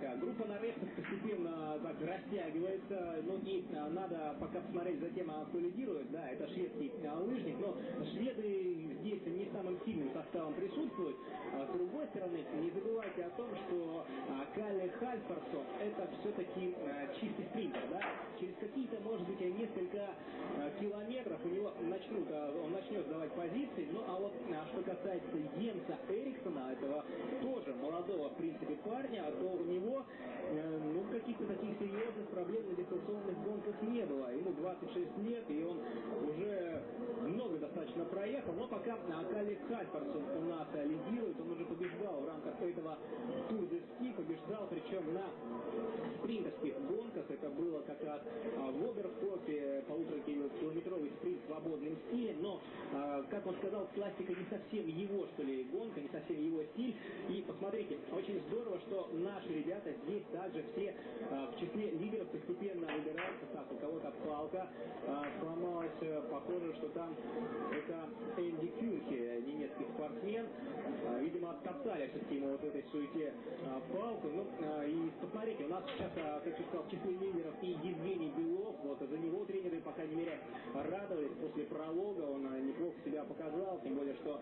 а группа норвежцев постепенно так растягивается, ну и а, надо пока посмотреть за тем, кто лидирует, да, это шведский а, лыжник, но шведы здесь не самым сильным составом присутствуют. А, с другой стороны, не забывайте о том, что а, Калли Хальфарсон это все-таки а, чистый спринтер, да, через какие-то, может быть, несколько километров у него начнут, он начнет сдавать позиции, ну а вот что касается Йенса Эриксона, этого тоже молодого, в принципе, парня, то у него э, ну, каких-то таких серьезных проблем на дистанционных гонках не было. Ему 26 лет, и он уже много достаточно проехал, но пока Калли Хальфарсон у нас лидирует, он уже побеждал в рамках этого Тур де побеждал, причем на спринтерских гонках, это было как раз а, в Оберхофе, полуторакилометровый спринт в свободном стиле, но, а, как он сказал, классика не совсем его, что ли, гонка, не совсем его стиль, и посмотрите, очень здорово, что наши ребята здесь также все а, в числе лидеров постепенно выбираются. Так, у кого-то палка а, сломалась. Похоже, что там это Энди Кюнхи, немецкий спортсмен. А, видимо, оттоптали все-таки ему вот этой суете а, палку. Ну, и посмотрите, у нас сейчас, как я сказал, в числе лидеров и Евгений Белов. Вот за него тренеры, по крайней мере, радовались после пролога. Он а, неплохо себя показал, тем более, что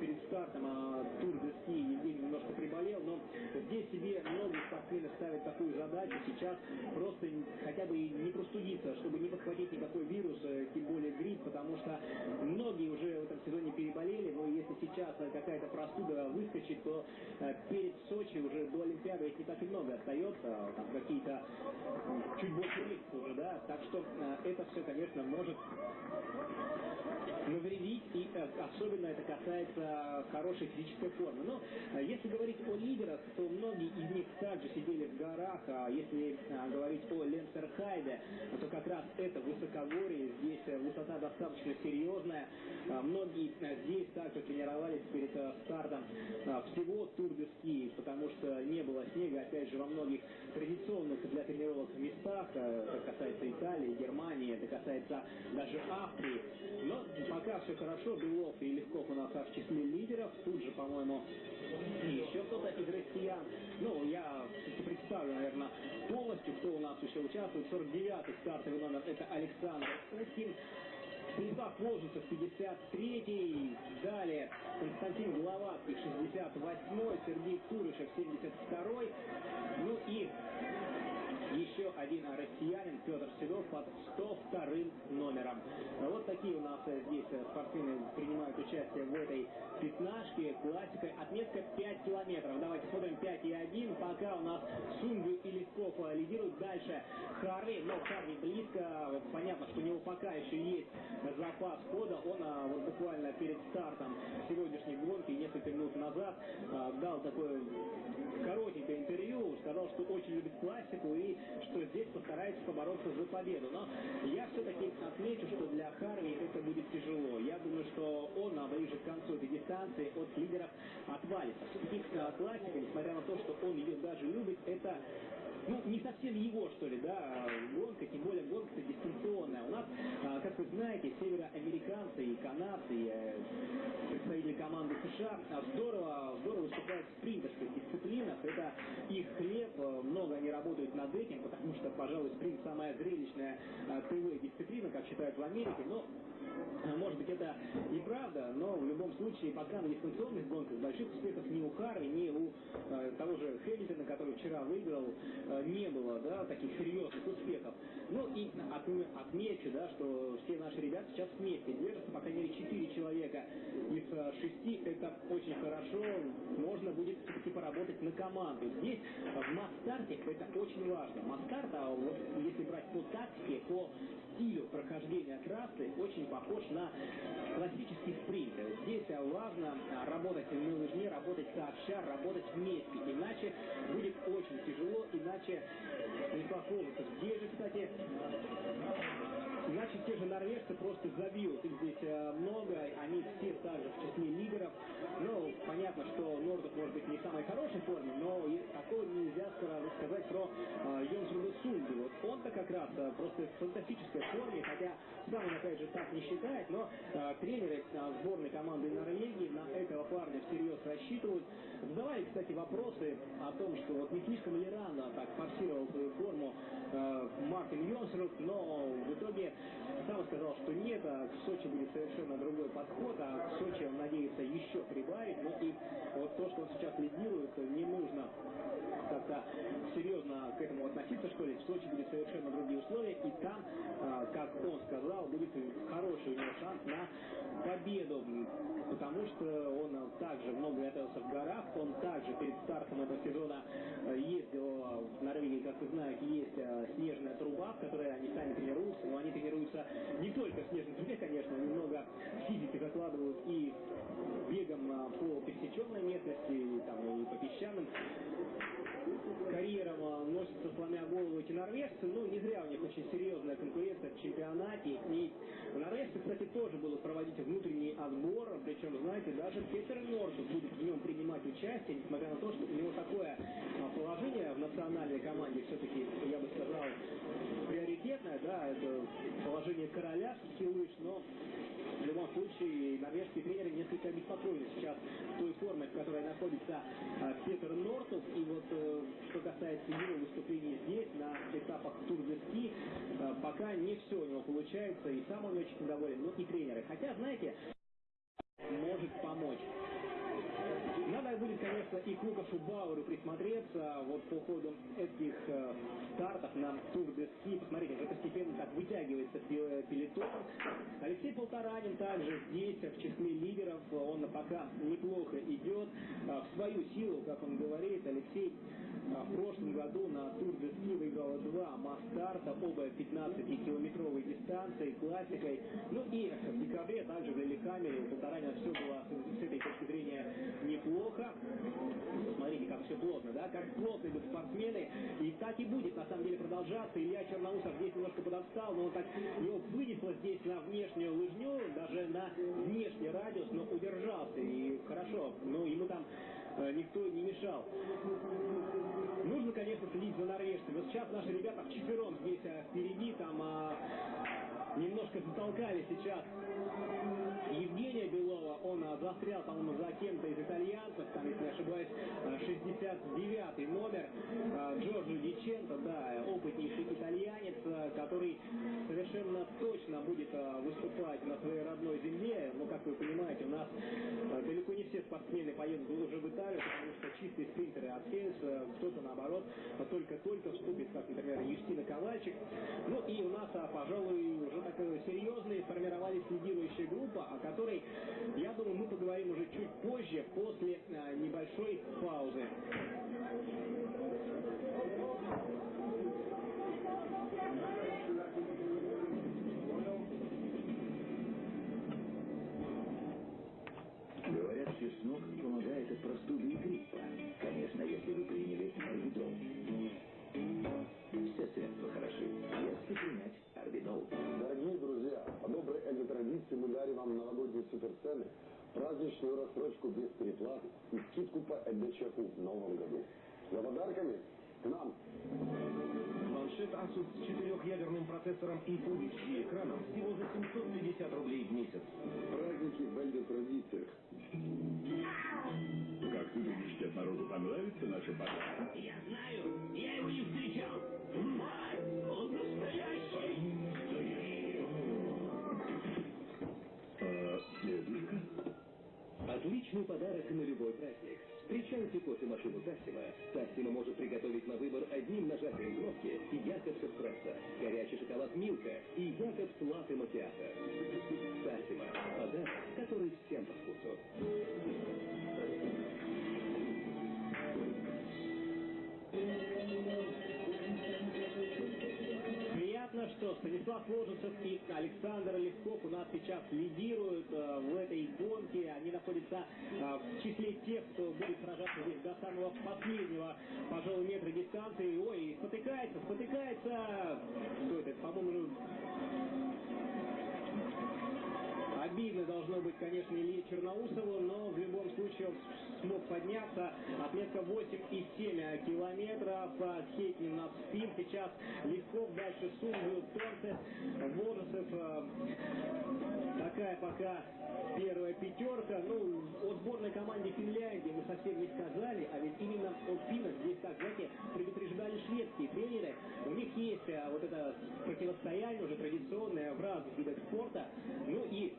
перед стартом а, Тур Евгений немножко приболел. Но здесь себе многие спортсмены ставят такую задачу сейчас просто хотя бы не простудиться, чтобы не подхватить никакой вирус, э, тем более грипп, потому что многие уже в этом сезоне переболели, но если сейчас э, какая-то простуда выскочит, то э, перед Сочи уже до Олимпиады их не так и много остается, там какие-то чуть больше месяца уже, да, так что это все, конечно, может навредить, и особенно это касается хорошей физической формы. Но если говорить о лидерах, то многие из них также сидели в горах, а если а, говорить о Ленцерхайде, то как раз это высокогорье, здесь э, высота достаточно серьезная. А, многие а, здесь также тренировались перед стартом всего тур потому что не было снега, опять же, во многих традиционных для тренировок местах, это касается Италии, Германии, это касается даже Австрии. Но пока все хорошо, Белов и Легков у нас в числе лидеров, тут же, по-моему, еще кто-то из россиян. Ну, я представлю, наверное, полностью, кто у нас еще участвует. 49-й стартовый номер это Александр Уткин. Станислав Волжицев, 53-й. Далее Константин Гловацкий, 68-й. Сергей Турышев, 72-й. Ну и еще один россиянин Петр Седов под 102 номером. Вот такие у нас здесь спортсмены принимают участие в этой пятнашке. Классика. Отметка 5 километров. Давайте смотрим 5 и 1. Пока у нас Сунгу и Лесков лидируют. Дальше Харви. Но Харви близко. Понятно, что у него пока еще есть запас хода. Он а, вот буквально перед стартом сегодняшней гонки несколько минут назад а, дал такое коротенькое интервью. Сказал, что очень любит классику и что здесь постарается побороться за победу. Но я все-таки отмечу, что для Харви это будет тяжело. Я думаю, что он а, ближе к концу этой дистанции от лидеров отвалится. Все-таки классика, несмотря на то, что он ее даже любит, это ну, не совсем его, что ли, да, гонка, тем более гонка дистанционная. У нас, а, как вы знаете, североамериканцы и канадцы, и, э, представители команды США здорово, здорово выступают в спринтерских дисциплинах. Это их хлеб, много они работают над этим, потому что, пожалуй, спринт самая зрелищная ТВ-дисциплина, как считают в Америке, но Может быть, это и правда, но в любом случае, пока на дистанционных гонках больших успехов ни у Харви, ни у э, того же Хэмилтона, который вчера выиграл, э, не было, да, таких серьезных успехов. Ну и от, отмечу, да, что все наши ребята сейчас вместе держатся, по крайней мере, 4 человека из э, 6, это очень хорошо, можно будет все-таки поработать на команду. Здесь в масс-старте это очень важно. Масс-старт, а вот если брать по тактике, по стилю прохождения трассы, очень похож на классический спринт. Здесь важно работать на лыжне, работать сообща, работать вместе. Иначе будет очень тяжело, иначе не сложится. Здесь же, кстати, Иначе те же норвежцы просто забьют. Их здесь э, много, они все также в числе лидеров. Ну, понятно, что Нордов может быть не в самой хорошей форме, но такого нельзя сказать про э, Сунду. Вот он-то как раз э, просто в фантастической форме, хотя сам он опять же так не считает, но э, тренеры э, сборной команды Норвегии на этого парня всерьез рассчитывают. Задавали, кстати, вопросы о том, что вот не слишком ли рано так форсировал свою форму э, Мартин Йонсруд, но в итоге сам сказал, что нет, а в Сочи будет совершенно другой подход, а в Сочи он надеется еще прибавить. Ну и вот то, что он сейчас лидирует, не нужно как-то серьезно к этому относиться, что ли. В Сочи будет совершенно другие условия, и там, а, как он сказал, будет хороший у него шанс на победу, потому что он также много готовился в горах, он также перед стартом этого сезона э, ездил в Норвегии, как вы знаете, есть э, снежная труба, в которой они сами тренируются, но они тренируются не только в снежной трубе, конечно, немного физики закладывают и бегом э, по пересеченной местности, и, там, и по песчаным карьерам носятся, сломя голову эти норвежцы, но не зря у них очень серьезная конкуренция в чемпионате. И норвежцы, кстати, тоже будут проводить внутренний отбор, причем, знаете, даже Петер Норсус будет в нем принимать участие, несмотря на то, что у него такое а, положение в национальной команде все-таки, я бы сказал, приоритетное, да, это положение короля лыж, но в любом случае норвежские тренеры несколько обеспокоены сейчас той формой, в которой находится а, Петер Нортов. И вот э, что касается его выступлений здесь, на этапах Тур э, пока не все у него получается, и сам он очень недоволен, но и тренеры. Хотя, знаете, может помочь. Будет, конечно, и к Бауэру присмотреться вот по ходу этих э, стартов на Тур де Ски. Посмотрите, уже постепенно так вытягивается пелетон. Алексей Полторанин также здесь, в числе лидеров, он пока неплохо идет. Э, в свою силу, как он говорит, Алексей а в прошлом году на Тур де Ски выиграла два масс-старта, оба 15-километровой дистанции, классикой. Ну и в декабре также в Лилихаммере у Полторанина все было с этой точки зрения неплохо. Смотрите, как все плотно, да? Как плотно идут спортсмены. И так и будет, на самом деле, продолжаться. Илья Черноусов здесь немножко подотстал, но он так его вынесло здесь на внешнюю лыжню, даже на внешний радиус, но удержался. И хорошо, ну ему там никто не мешал. Нужно, конечно, следить за норвежцами. Вот сейчас наши ребята вчетвером здесь а, впереди, там а, немножко затолкали сейчас Евгения Белова. Он а, застрял, по-моему, за кем-то из итальянцев, там, если не ошибаюсь, 69-й номер а, Джорджо Диченто, да, опытнейший итальянец, а, который совершенно точно будет а, выступать на своей родной земле. Но, как вы понимаете, у нас а, далеко не все спортсмены поедут уже в Италию, потому что чистые спринтеры от Хейс, кто-то наоборот только-только вступит, как, например, Юстина Ковальчик. Ну и у нас, а, пожалуй, уже такая серьезная сформировались лидирующая группа, о которой, я думаю, мы поговорим уже чуть позже, после а, небольшой паузы. Говорят, чеснок помогает от простуды и гриппа. Конечно, если вы приняли орбидол. Все средства хороши, если принять орбидол. Дорогие друзья, по доброй экзотрадиции мы дарим вам новогодние суперцены, праздничную рассрочку без переплаты и скидку по ЭДЧФУ в новом году. За подарками к нам! Планшет Asus с четырехъядерным процессором и HD экраном всего за 750 рублей в месяц. Праздники в экзотрадициях. Как ты думаешь, дед народу понравится наши подарки? Я знаю, я его не встречал. Отличный подарок на любой праздник. Встречайте кофемашину Тассима. Тассима может приготовить на выбор одним нажатием кнопки Якобс Эспрессо, горячий шоколад Милка и Якобс Латте Макиато. Что Станислав Ложицев и Александр Левков у нас сейчас лидируют э, в этой гонке. Они находятся э, в числе тех, кто будет сражаться здесь до самого последнего, пожалуй, метра дистанции. Ой, спотыкается, спотыкается. Кто это? По-моему, Обидно должно быть, конечно, Илье Черноусову, но в любом случае он смог подняться. Отметка 8,7 километров. Хейтнин на спин сейчас. Легков дальше Сумбию, Торцев, Волосов. Такая пока первая пятерка. Ну, о сборной команде Финляндии мы совсем не сказали, а ведь именно от финнов здесь, так, знаете, предупреждали шведские тренеры. У них есть а, вот это противостояние уже традиционное в разных видах спорта. Ну и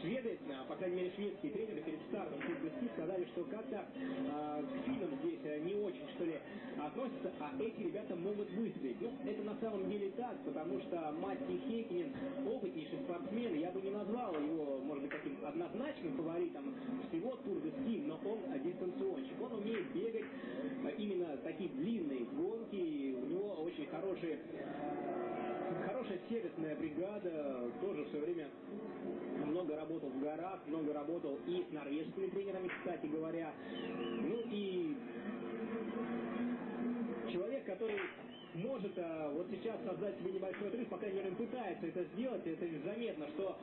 Шведы, а, по крайней мере шведские тренеры перед стартом Кубки сказали, что как-то э, к финнам здесь не очень, что ли, относятся, а эти ребята могут выстрелить. Ну, это на самом деле так, потому что Матти Хейкинен опытнейший спортсмен, я бы не назвал его, может быть, таким однозначным фаворитом всего Тур де Ски, но он дистанционщик. Он умеет бегать именно такие длинные гонки, у него очень хорошие хорошая сервисная бригада, тоже все время много работал в горах, много работал и с норвежскими тренерами, кстати говоря. Ну и человек, который может а, вот сейчас создать себе небольшой отрыв, по крайней мере, он пытается это сделать, это заметно, что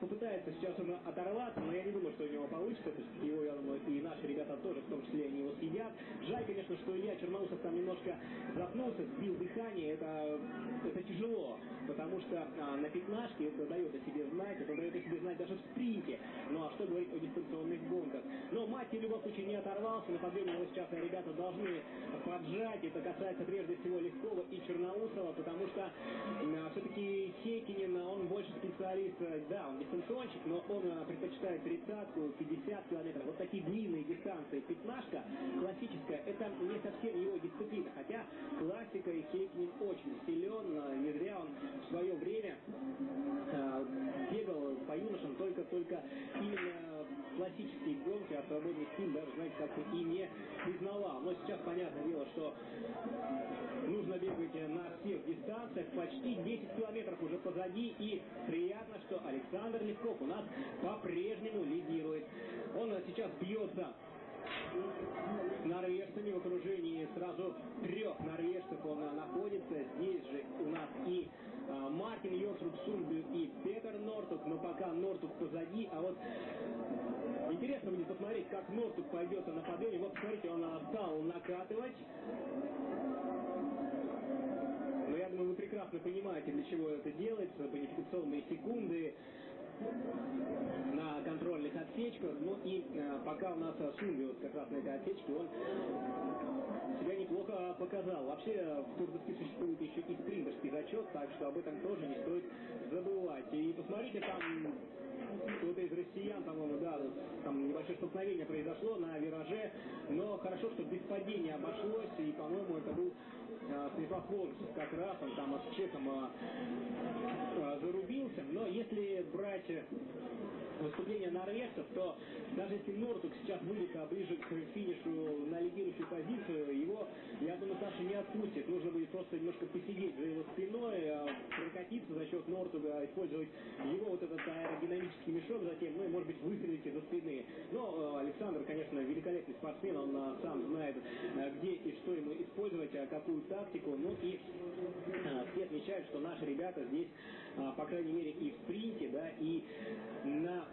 попытается сейчас он оторваться, но я не думаю, что у него получится, то есть его, я думаю, и наши ребята тоже, в том числе, они его съедят. Жаль, конечно, что Илья Черноусов там немножко запнулся, сбил дыхание, это, это тяжело, потому что а, на пятнашке это дает о себе знать, это дает о себе знать даже в спринте, ну а что говорить о дистанционных гонках. Но Матти в любом случае не оторвался, на подъеме его сейчас ребята должны поджать, это касается прежде всего легко Лескова и Черноусова, потому что э, все-таки Хейкинин, он больше специалист, э, он дистанционщик, но он э, предпочитает тридцатку, 50 километров. Вот такие длинные дистанции. Пятнашка классическая, это не совсем его дисциплина, хотя классика и Хейкинин очень силен, не зря он в свое время э, бегал по юношам только-только именно классические гонки, а свободный стиль даже, знаете, как-то и не признавал. Но сейчас понятное дело, что нужно бегать на всех дистанциях. Почти 10 километров уже позади. И приятно, что Александр Левков у нас по-прежнему лидирует. Он сейчас бьется с норвежцами в окружении сразу трех норвежцев он находится. Здесь же у нас и а, Мартин Йорсруп Сунбю и Петер Нортук, но пока Нортук позади, а вот интересно будет посмотреть, как Нортук пойдет на подъеме. Вот смотрите, он стал накатывать. Я думаю, вы прекрасно понимаете, для чего это делается, бонификационные секунды на контрольных отсечках. Ну и э, пока у нас Сунги вот как раз на этой отсечке, он себя неплохо показал. Вообще в Турдоске существует еще и спринтерский зачет, так что об этом тоже не стоит забывать. И посмотрите, там кто-то из россиян, по-моему, да, там небольшое столкновение произошло на вираже, но хорошо, что без падения обошлось, и, по-моему, это был а, Волосов как раз, он там с чеком а, а, зарубился, но если брать выступление норвежцев, то даже если Нортук сейчас выйдет ближе к финишу на лидирующую позицию, его, я думаю, Саша не отпустит. Нужно будет просто немножко посидеть за его спиной, прокатиться за счет Нортуга, использовать его вот этот аэродинамический мешок затем, ну и, может быть, выстрелить из-за спины. Но Александр, конечно, великолепный спортсмен, он сам знает, где и что ему использовать, какую тактику. Ну и все отмечают, что наши ребята здесь, по крайней мере, и в спринте, да, и на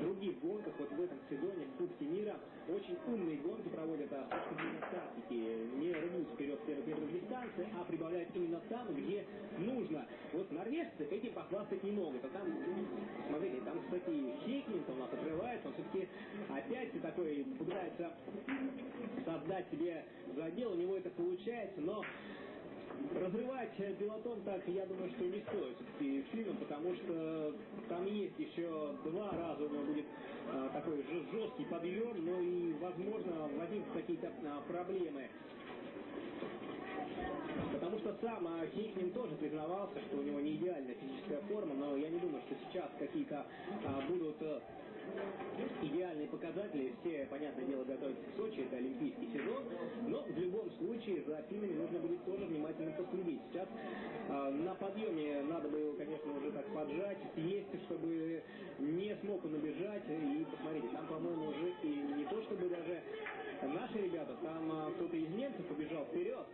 других гонках, вот в этом сезоне в Кубке мира, очень умные гонки проводят а, тактики. Не рвут вперед первых метров дистанции, а прибавляют именно там, где нужно. Вот норвежцы этим похвастать не могут. А там, смотрите, там, кстати, Хейкмин у нас отрывается, он все-таки опять такой пытается создать себе задел, у него это получается, но Разрывать пилотон так, я думаю, что не стоит все-таки финном, потому что там есть еще два раза у него будет а, такой же жесткий подъем, но и, возможно, возникнут какие-то а, проблемы. Потому что сам а, Кейкнин тоже признавался, что у него не идеальная физическая форма, но я не думаю, что сейчас какие-то а, будут а, идеальные показатели. Все, понятное дело, готовятся к Сочи, это олимпийский сезон. Но в любом случае за финнами нужно будет тоже внимательно последить. Сейчас э, на подъеме надо бы его, конечно, уже так поджать, съесть, чтобы не смог он убежать. И посмотрите, там, по-моему, уже и не то, чтобы даже наши ребята, там э, кто-то из немцев побежал вперед.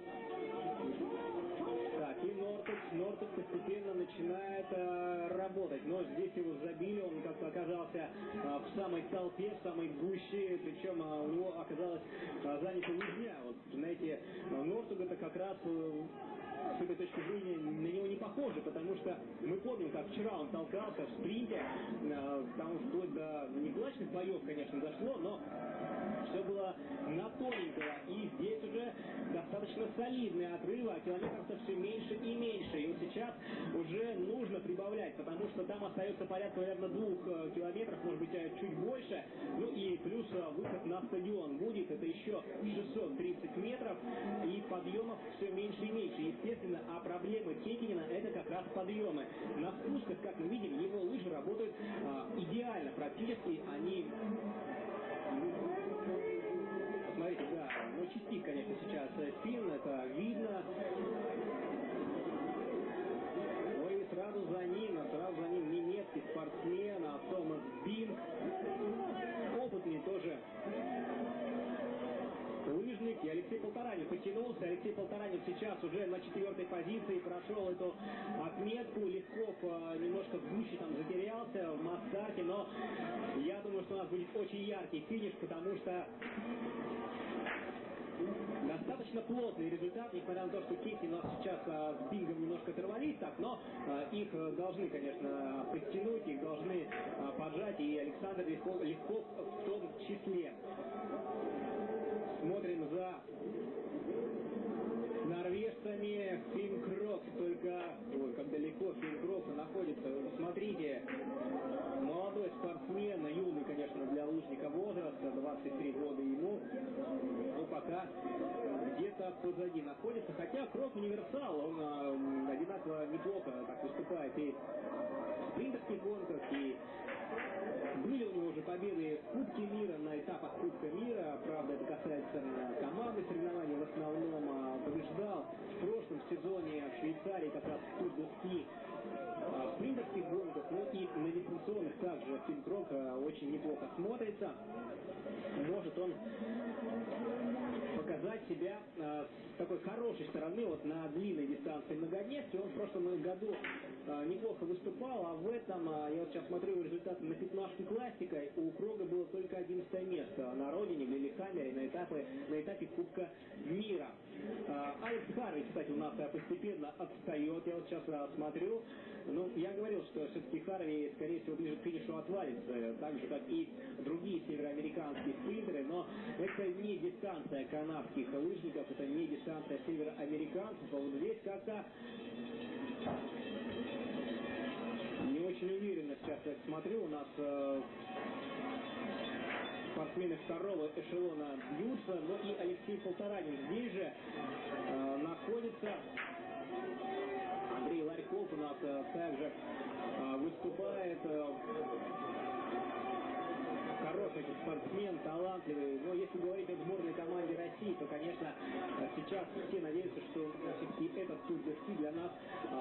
Нортус, Нортус постепенно начинает э, работать. Но здесь его забили, он как-то оказался э, в самой толпе, в самой гуще, причем э, у него оказалось э, занято лыжня. Вот, знаете, Нортуг это как раз э, с этой точки зрения на него не похоже, потому что мы помним, как вчера он толкался в спринте, э, там вплоть до неплачных боев, конечно, дошло, но все было на тоненького, и здесь уже достаточно солидные отрывы, а километров-то все меньше и меньше, и вот сейчас уже нужно прибавлять, потому что там остается порядка, наверное, двух э, километров, может быть, э, чуть больше, ну и плюс выход на стадион будет, это еще 630 метров, и подъемов все меньше и меньше, естественно, а проблемы Кекинина это как раз подъемы. На спусках, как мы видим, его лыжи работают а, идеально практически. Они Смотрите, да, ну чистит, конечно, сейчас спин, это видно. Ну и сразу за ним, а сразу за ним немецкий спортсмен, а Томас Бинг. Опытный тоже лыжник. И Алексей Полторанин потянулся. Алексей Полторанин сейчас уже на четвертой позиции прошел эту отметку. Легков э, немножко в гуще там затерялся в Мастарте, но я думаю, что у нас будет очень яркий финиш, потому что достаточно плотный результат, несмотря на то, что Кейси у нас сейчас а, с Бингом немножко оторвались так, но а, их должны, конечно, подтянуть, их должны а, поджать, и Александр Легков, Легков в том числе. Смотрим за норвежцами Финкрок. Только, ой, как далеко Финкрок находится. Смотрите, молодой спортсмен, юный, конечно, для лыжника возраста, 23 года ему, но пока где-то позади находится. Хотя Крок универсал, он а, одинаково неплохо так выступает и в спринтерских гонках, и были у него уже победы в Кубке мира, на этапах Кубка мира. Правда, это касается команды соревнований в основном. А, побеждал в прошлом сезоне в Швейцарии как раз в Тур а, в спринтерских гонках, но и на дистанционных также Финкрок а, очень неплохо смотрится. Может он показать себя э, с такой хорошей стороны вот на длинной дистанции многодневки. Он в прошлом году э, неплохо выступал, а в этом, э, я вот сейчас смотрю результаты на пятнашке классикой, у Крога было только 11 место на родине, в Лилихаммере, на, этапе, на этапе Кубка мира. Э, Алекс кстати, у нас э, постепенно отстает, я вот сейчас э, смотрю. Ну, я говорил, что все-таки Харви, скорее всего, ближе к финишу отвалится, так же, как и другие североамериканские спринтеры, но это не дистанция канадских лыжников, это не дистанция североамериканцев, а вот здесь как-то не очень уверенно сейчас я смотрю, у нас э, спортсмены второго эшелона бьются, но и Алексей Полторанин здесь же э, находится. Андрей Ларьков у нас э, также э, выступает. Э, хороший спортсмен, талантливый. Но если говорить о сборной команде России, то, конечно, сейчас все надеются, что все-таки этот тур де для нас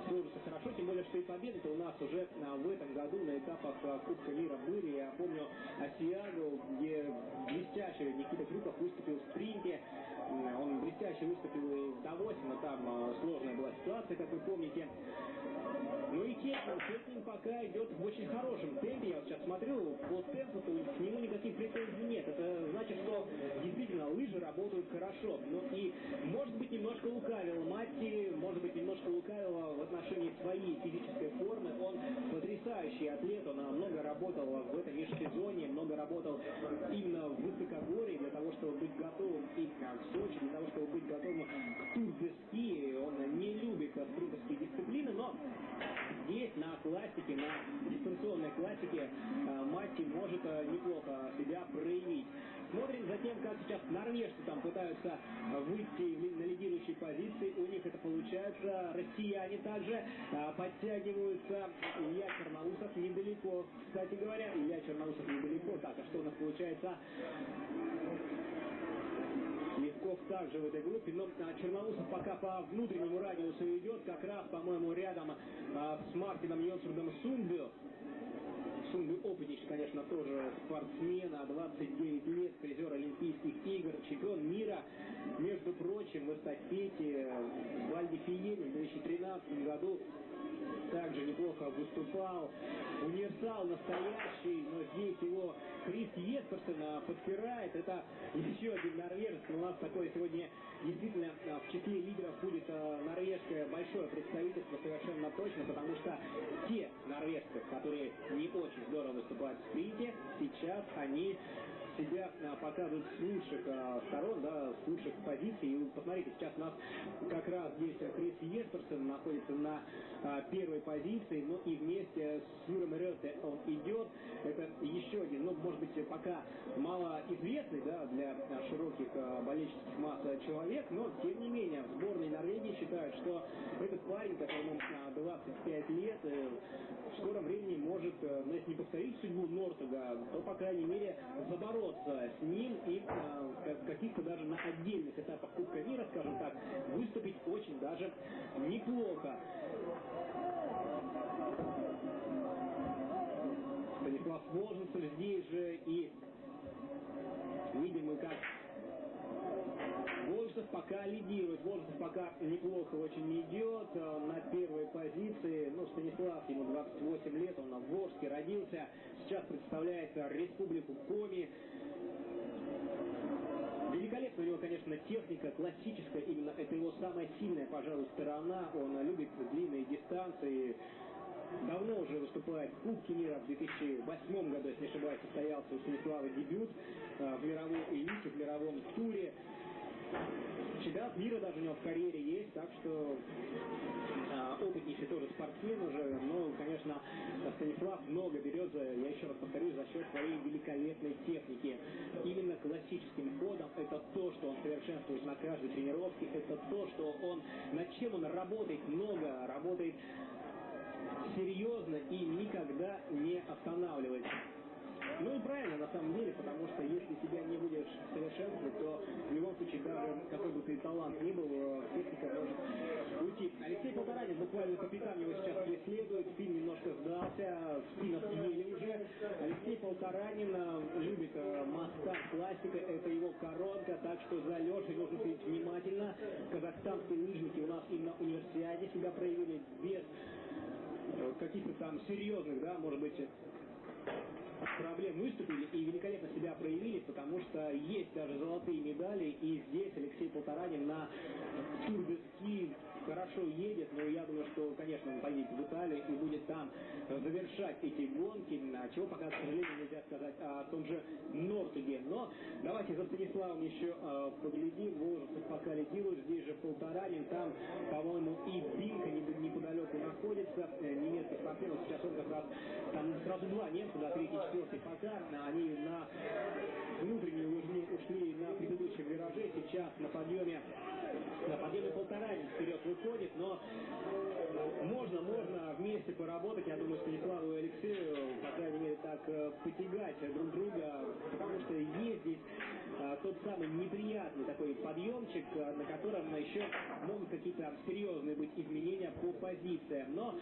сложится хорошо. Тем более, что и победы-то у нас уже в этом году на этапах Кубка мира были. Я помню Осиагу, где блестящий Никита Крюков выступил в спринте. Он блестяще выступил и в Давосе, но там сложная была ситуация, как вы помните. Ну и Кетнин, Кетнин пока идет в очень хорошем темпе. Я вот сейчас смотрю, по темпу то к нему никаких претензий нет. Это значит, что лыжи работают хорошо. Ну и, может быть, немножко лукавил Матти, может быть, немножко лукавил в отношении своей физической формы. Он потрясающий атлет, он много работал в этом межсезонье, много работал именно в высокогорье для того, чтобы быть готовым и в Сочи, для того, чтобы быть готовым к тур. Он не любит спринтерские дисциплины, но здесь на классике, на дистанционной классике а, Матти может а, неплохо себя проявить. Смотрим за тем, как сейчас норвежцы там пытаются выйти на лидирующие позиции. У них это получается. Россияне также а, подтягиваются. Илья Черноусов недалеко. Кстати говоря, Илья Черноусов недалеко. Так, а что у нас получается? Левков также в этой группе, но а, Черноусов пока по внутреннему радиусу идет, как раз, по-моему, рядом а, с Мартином Йонсурдом Сундбю. Сунду опытнейший, конечно, тоже спортсмен, а 29 лет, призер Олимпийских игр, чемпион мира. Между прочим, в эстафете в Вальдифиене в 2013 году также неплохо выступал. Универсал настоящий, но здесь его Крис Есперсон подпирает. Это еще один норвежец. У нас такое сегодня действительно а, в числе лидеров будет а, норвежское большое представительство совершенно точно, потому что те норвежцы, которые не очень здорово выступают в спринте, сейчас они себя а, показывают с лучших а, сторон, да, с лучших позиций. И посмотрите, сейчас у нас как раз здесь Крис Есперсон находится на а, первой позиции, но и вместе с Юром Рёте он идет. Это еще один, ну, может быть, пока малоизвестный, да, для широких болельческих масс человек, но, тем не менее, в сборной Норвегии считают, что этот парень, которому 25 лет, э, в скором времени может, э, ну, если не повторить судьбу Нортога, то, по крайней мере, забороться с ним и э, каких-то даже на отдельных этапах Кубка мира, скажем так, выступить очень даже неплохо. Станислав Воженцев здесь же и видим мы, как Волжцев пока лидирует. Волжцев пока неплохо очень идет. Э, на первой позиции, ну, Станислав, ему 28 лет, он в Волжске родился. Сейчас представляет республику Коми. Великолепная у него, конечно, техника, классическая, именно это его самая сильная, пожалуй, сторона. Он любит длинные дистанции, давно уже выступает в Кубке мира. В 2008 году, если не ошибаюсь, состоялся у Станислава дебют э, в мировой элите, в мировом туре. Чемпионат мира даже у него в карьере есть, так что а, опытнейший тоже спортсмен уже, но, конечно, Станислав много берет, я еще раз повторюсь, за счет своей великолепной техники. Именно классическим ходом это то, что он совершенствует на каждой тренировке, это то, что он, над чем он работает много, работает серьезно и никогда не останавливается. Ну и правильно, на самом деле, потому что если себя не будешь совершенствовать, то в любом случае, даже какой бы ты талант ни был, э, техника может уйти. Алексей Полторанин, буквально капитан его сейчас преследует, спин немножко сдался, спина съели уже. Алексей Полторанин э, любит э, Мастав классика, это его коронка, так что за Лешей нужно следить внимательно. Казахстанские лыжники у нас и на универсиаде себя проявили без каких-то там серьезных, да, может быть, проблем выступили и великолепно себя проявили, потому что есть даже золотые медали, и здесь Алексей Полторанин на тур хорошо едет, но я думаю, что, конечно, он поедет в Италию и будет там завершать эти гонки, чего пока, к сожалению, нельзя сказать о том же Нортуге. Но давайте за Станиславом еще э, поглядим. Волжцев пока лидирует, здесь же Полторанин, там, по-моему, и Бинка неподалеку находится, э, немецкий спортсмен, сейчас он как раз, там сразу два немца, да, третий, четвертый пока, они на внутреннюю ушли на предыдущем вираже, сейчас на подъеме на подъеме полтора вперед выходит, но можно, можно вместе поработать, я думаю, Станиславу и Алексею, по крайней мере, так э, потягать друг друга, потому что есть здесь а, тот самый неприятный такой подъемчик, на котором еще могут какие-то серьезные быть изменения по позициям. Но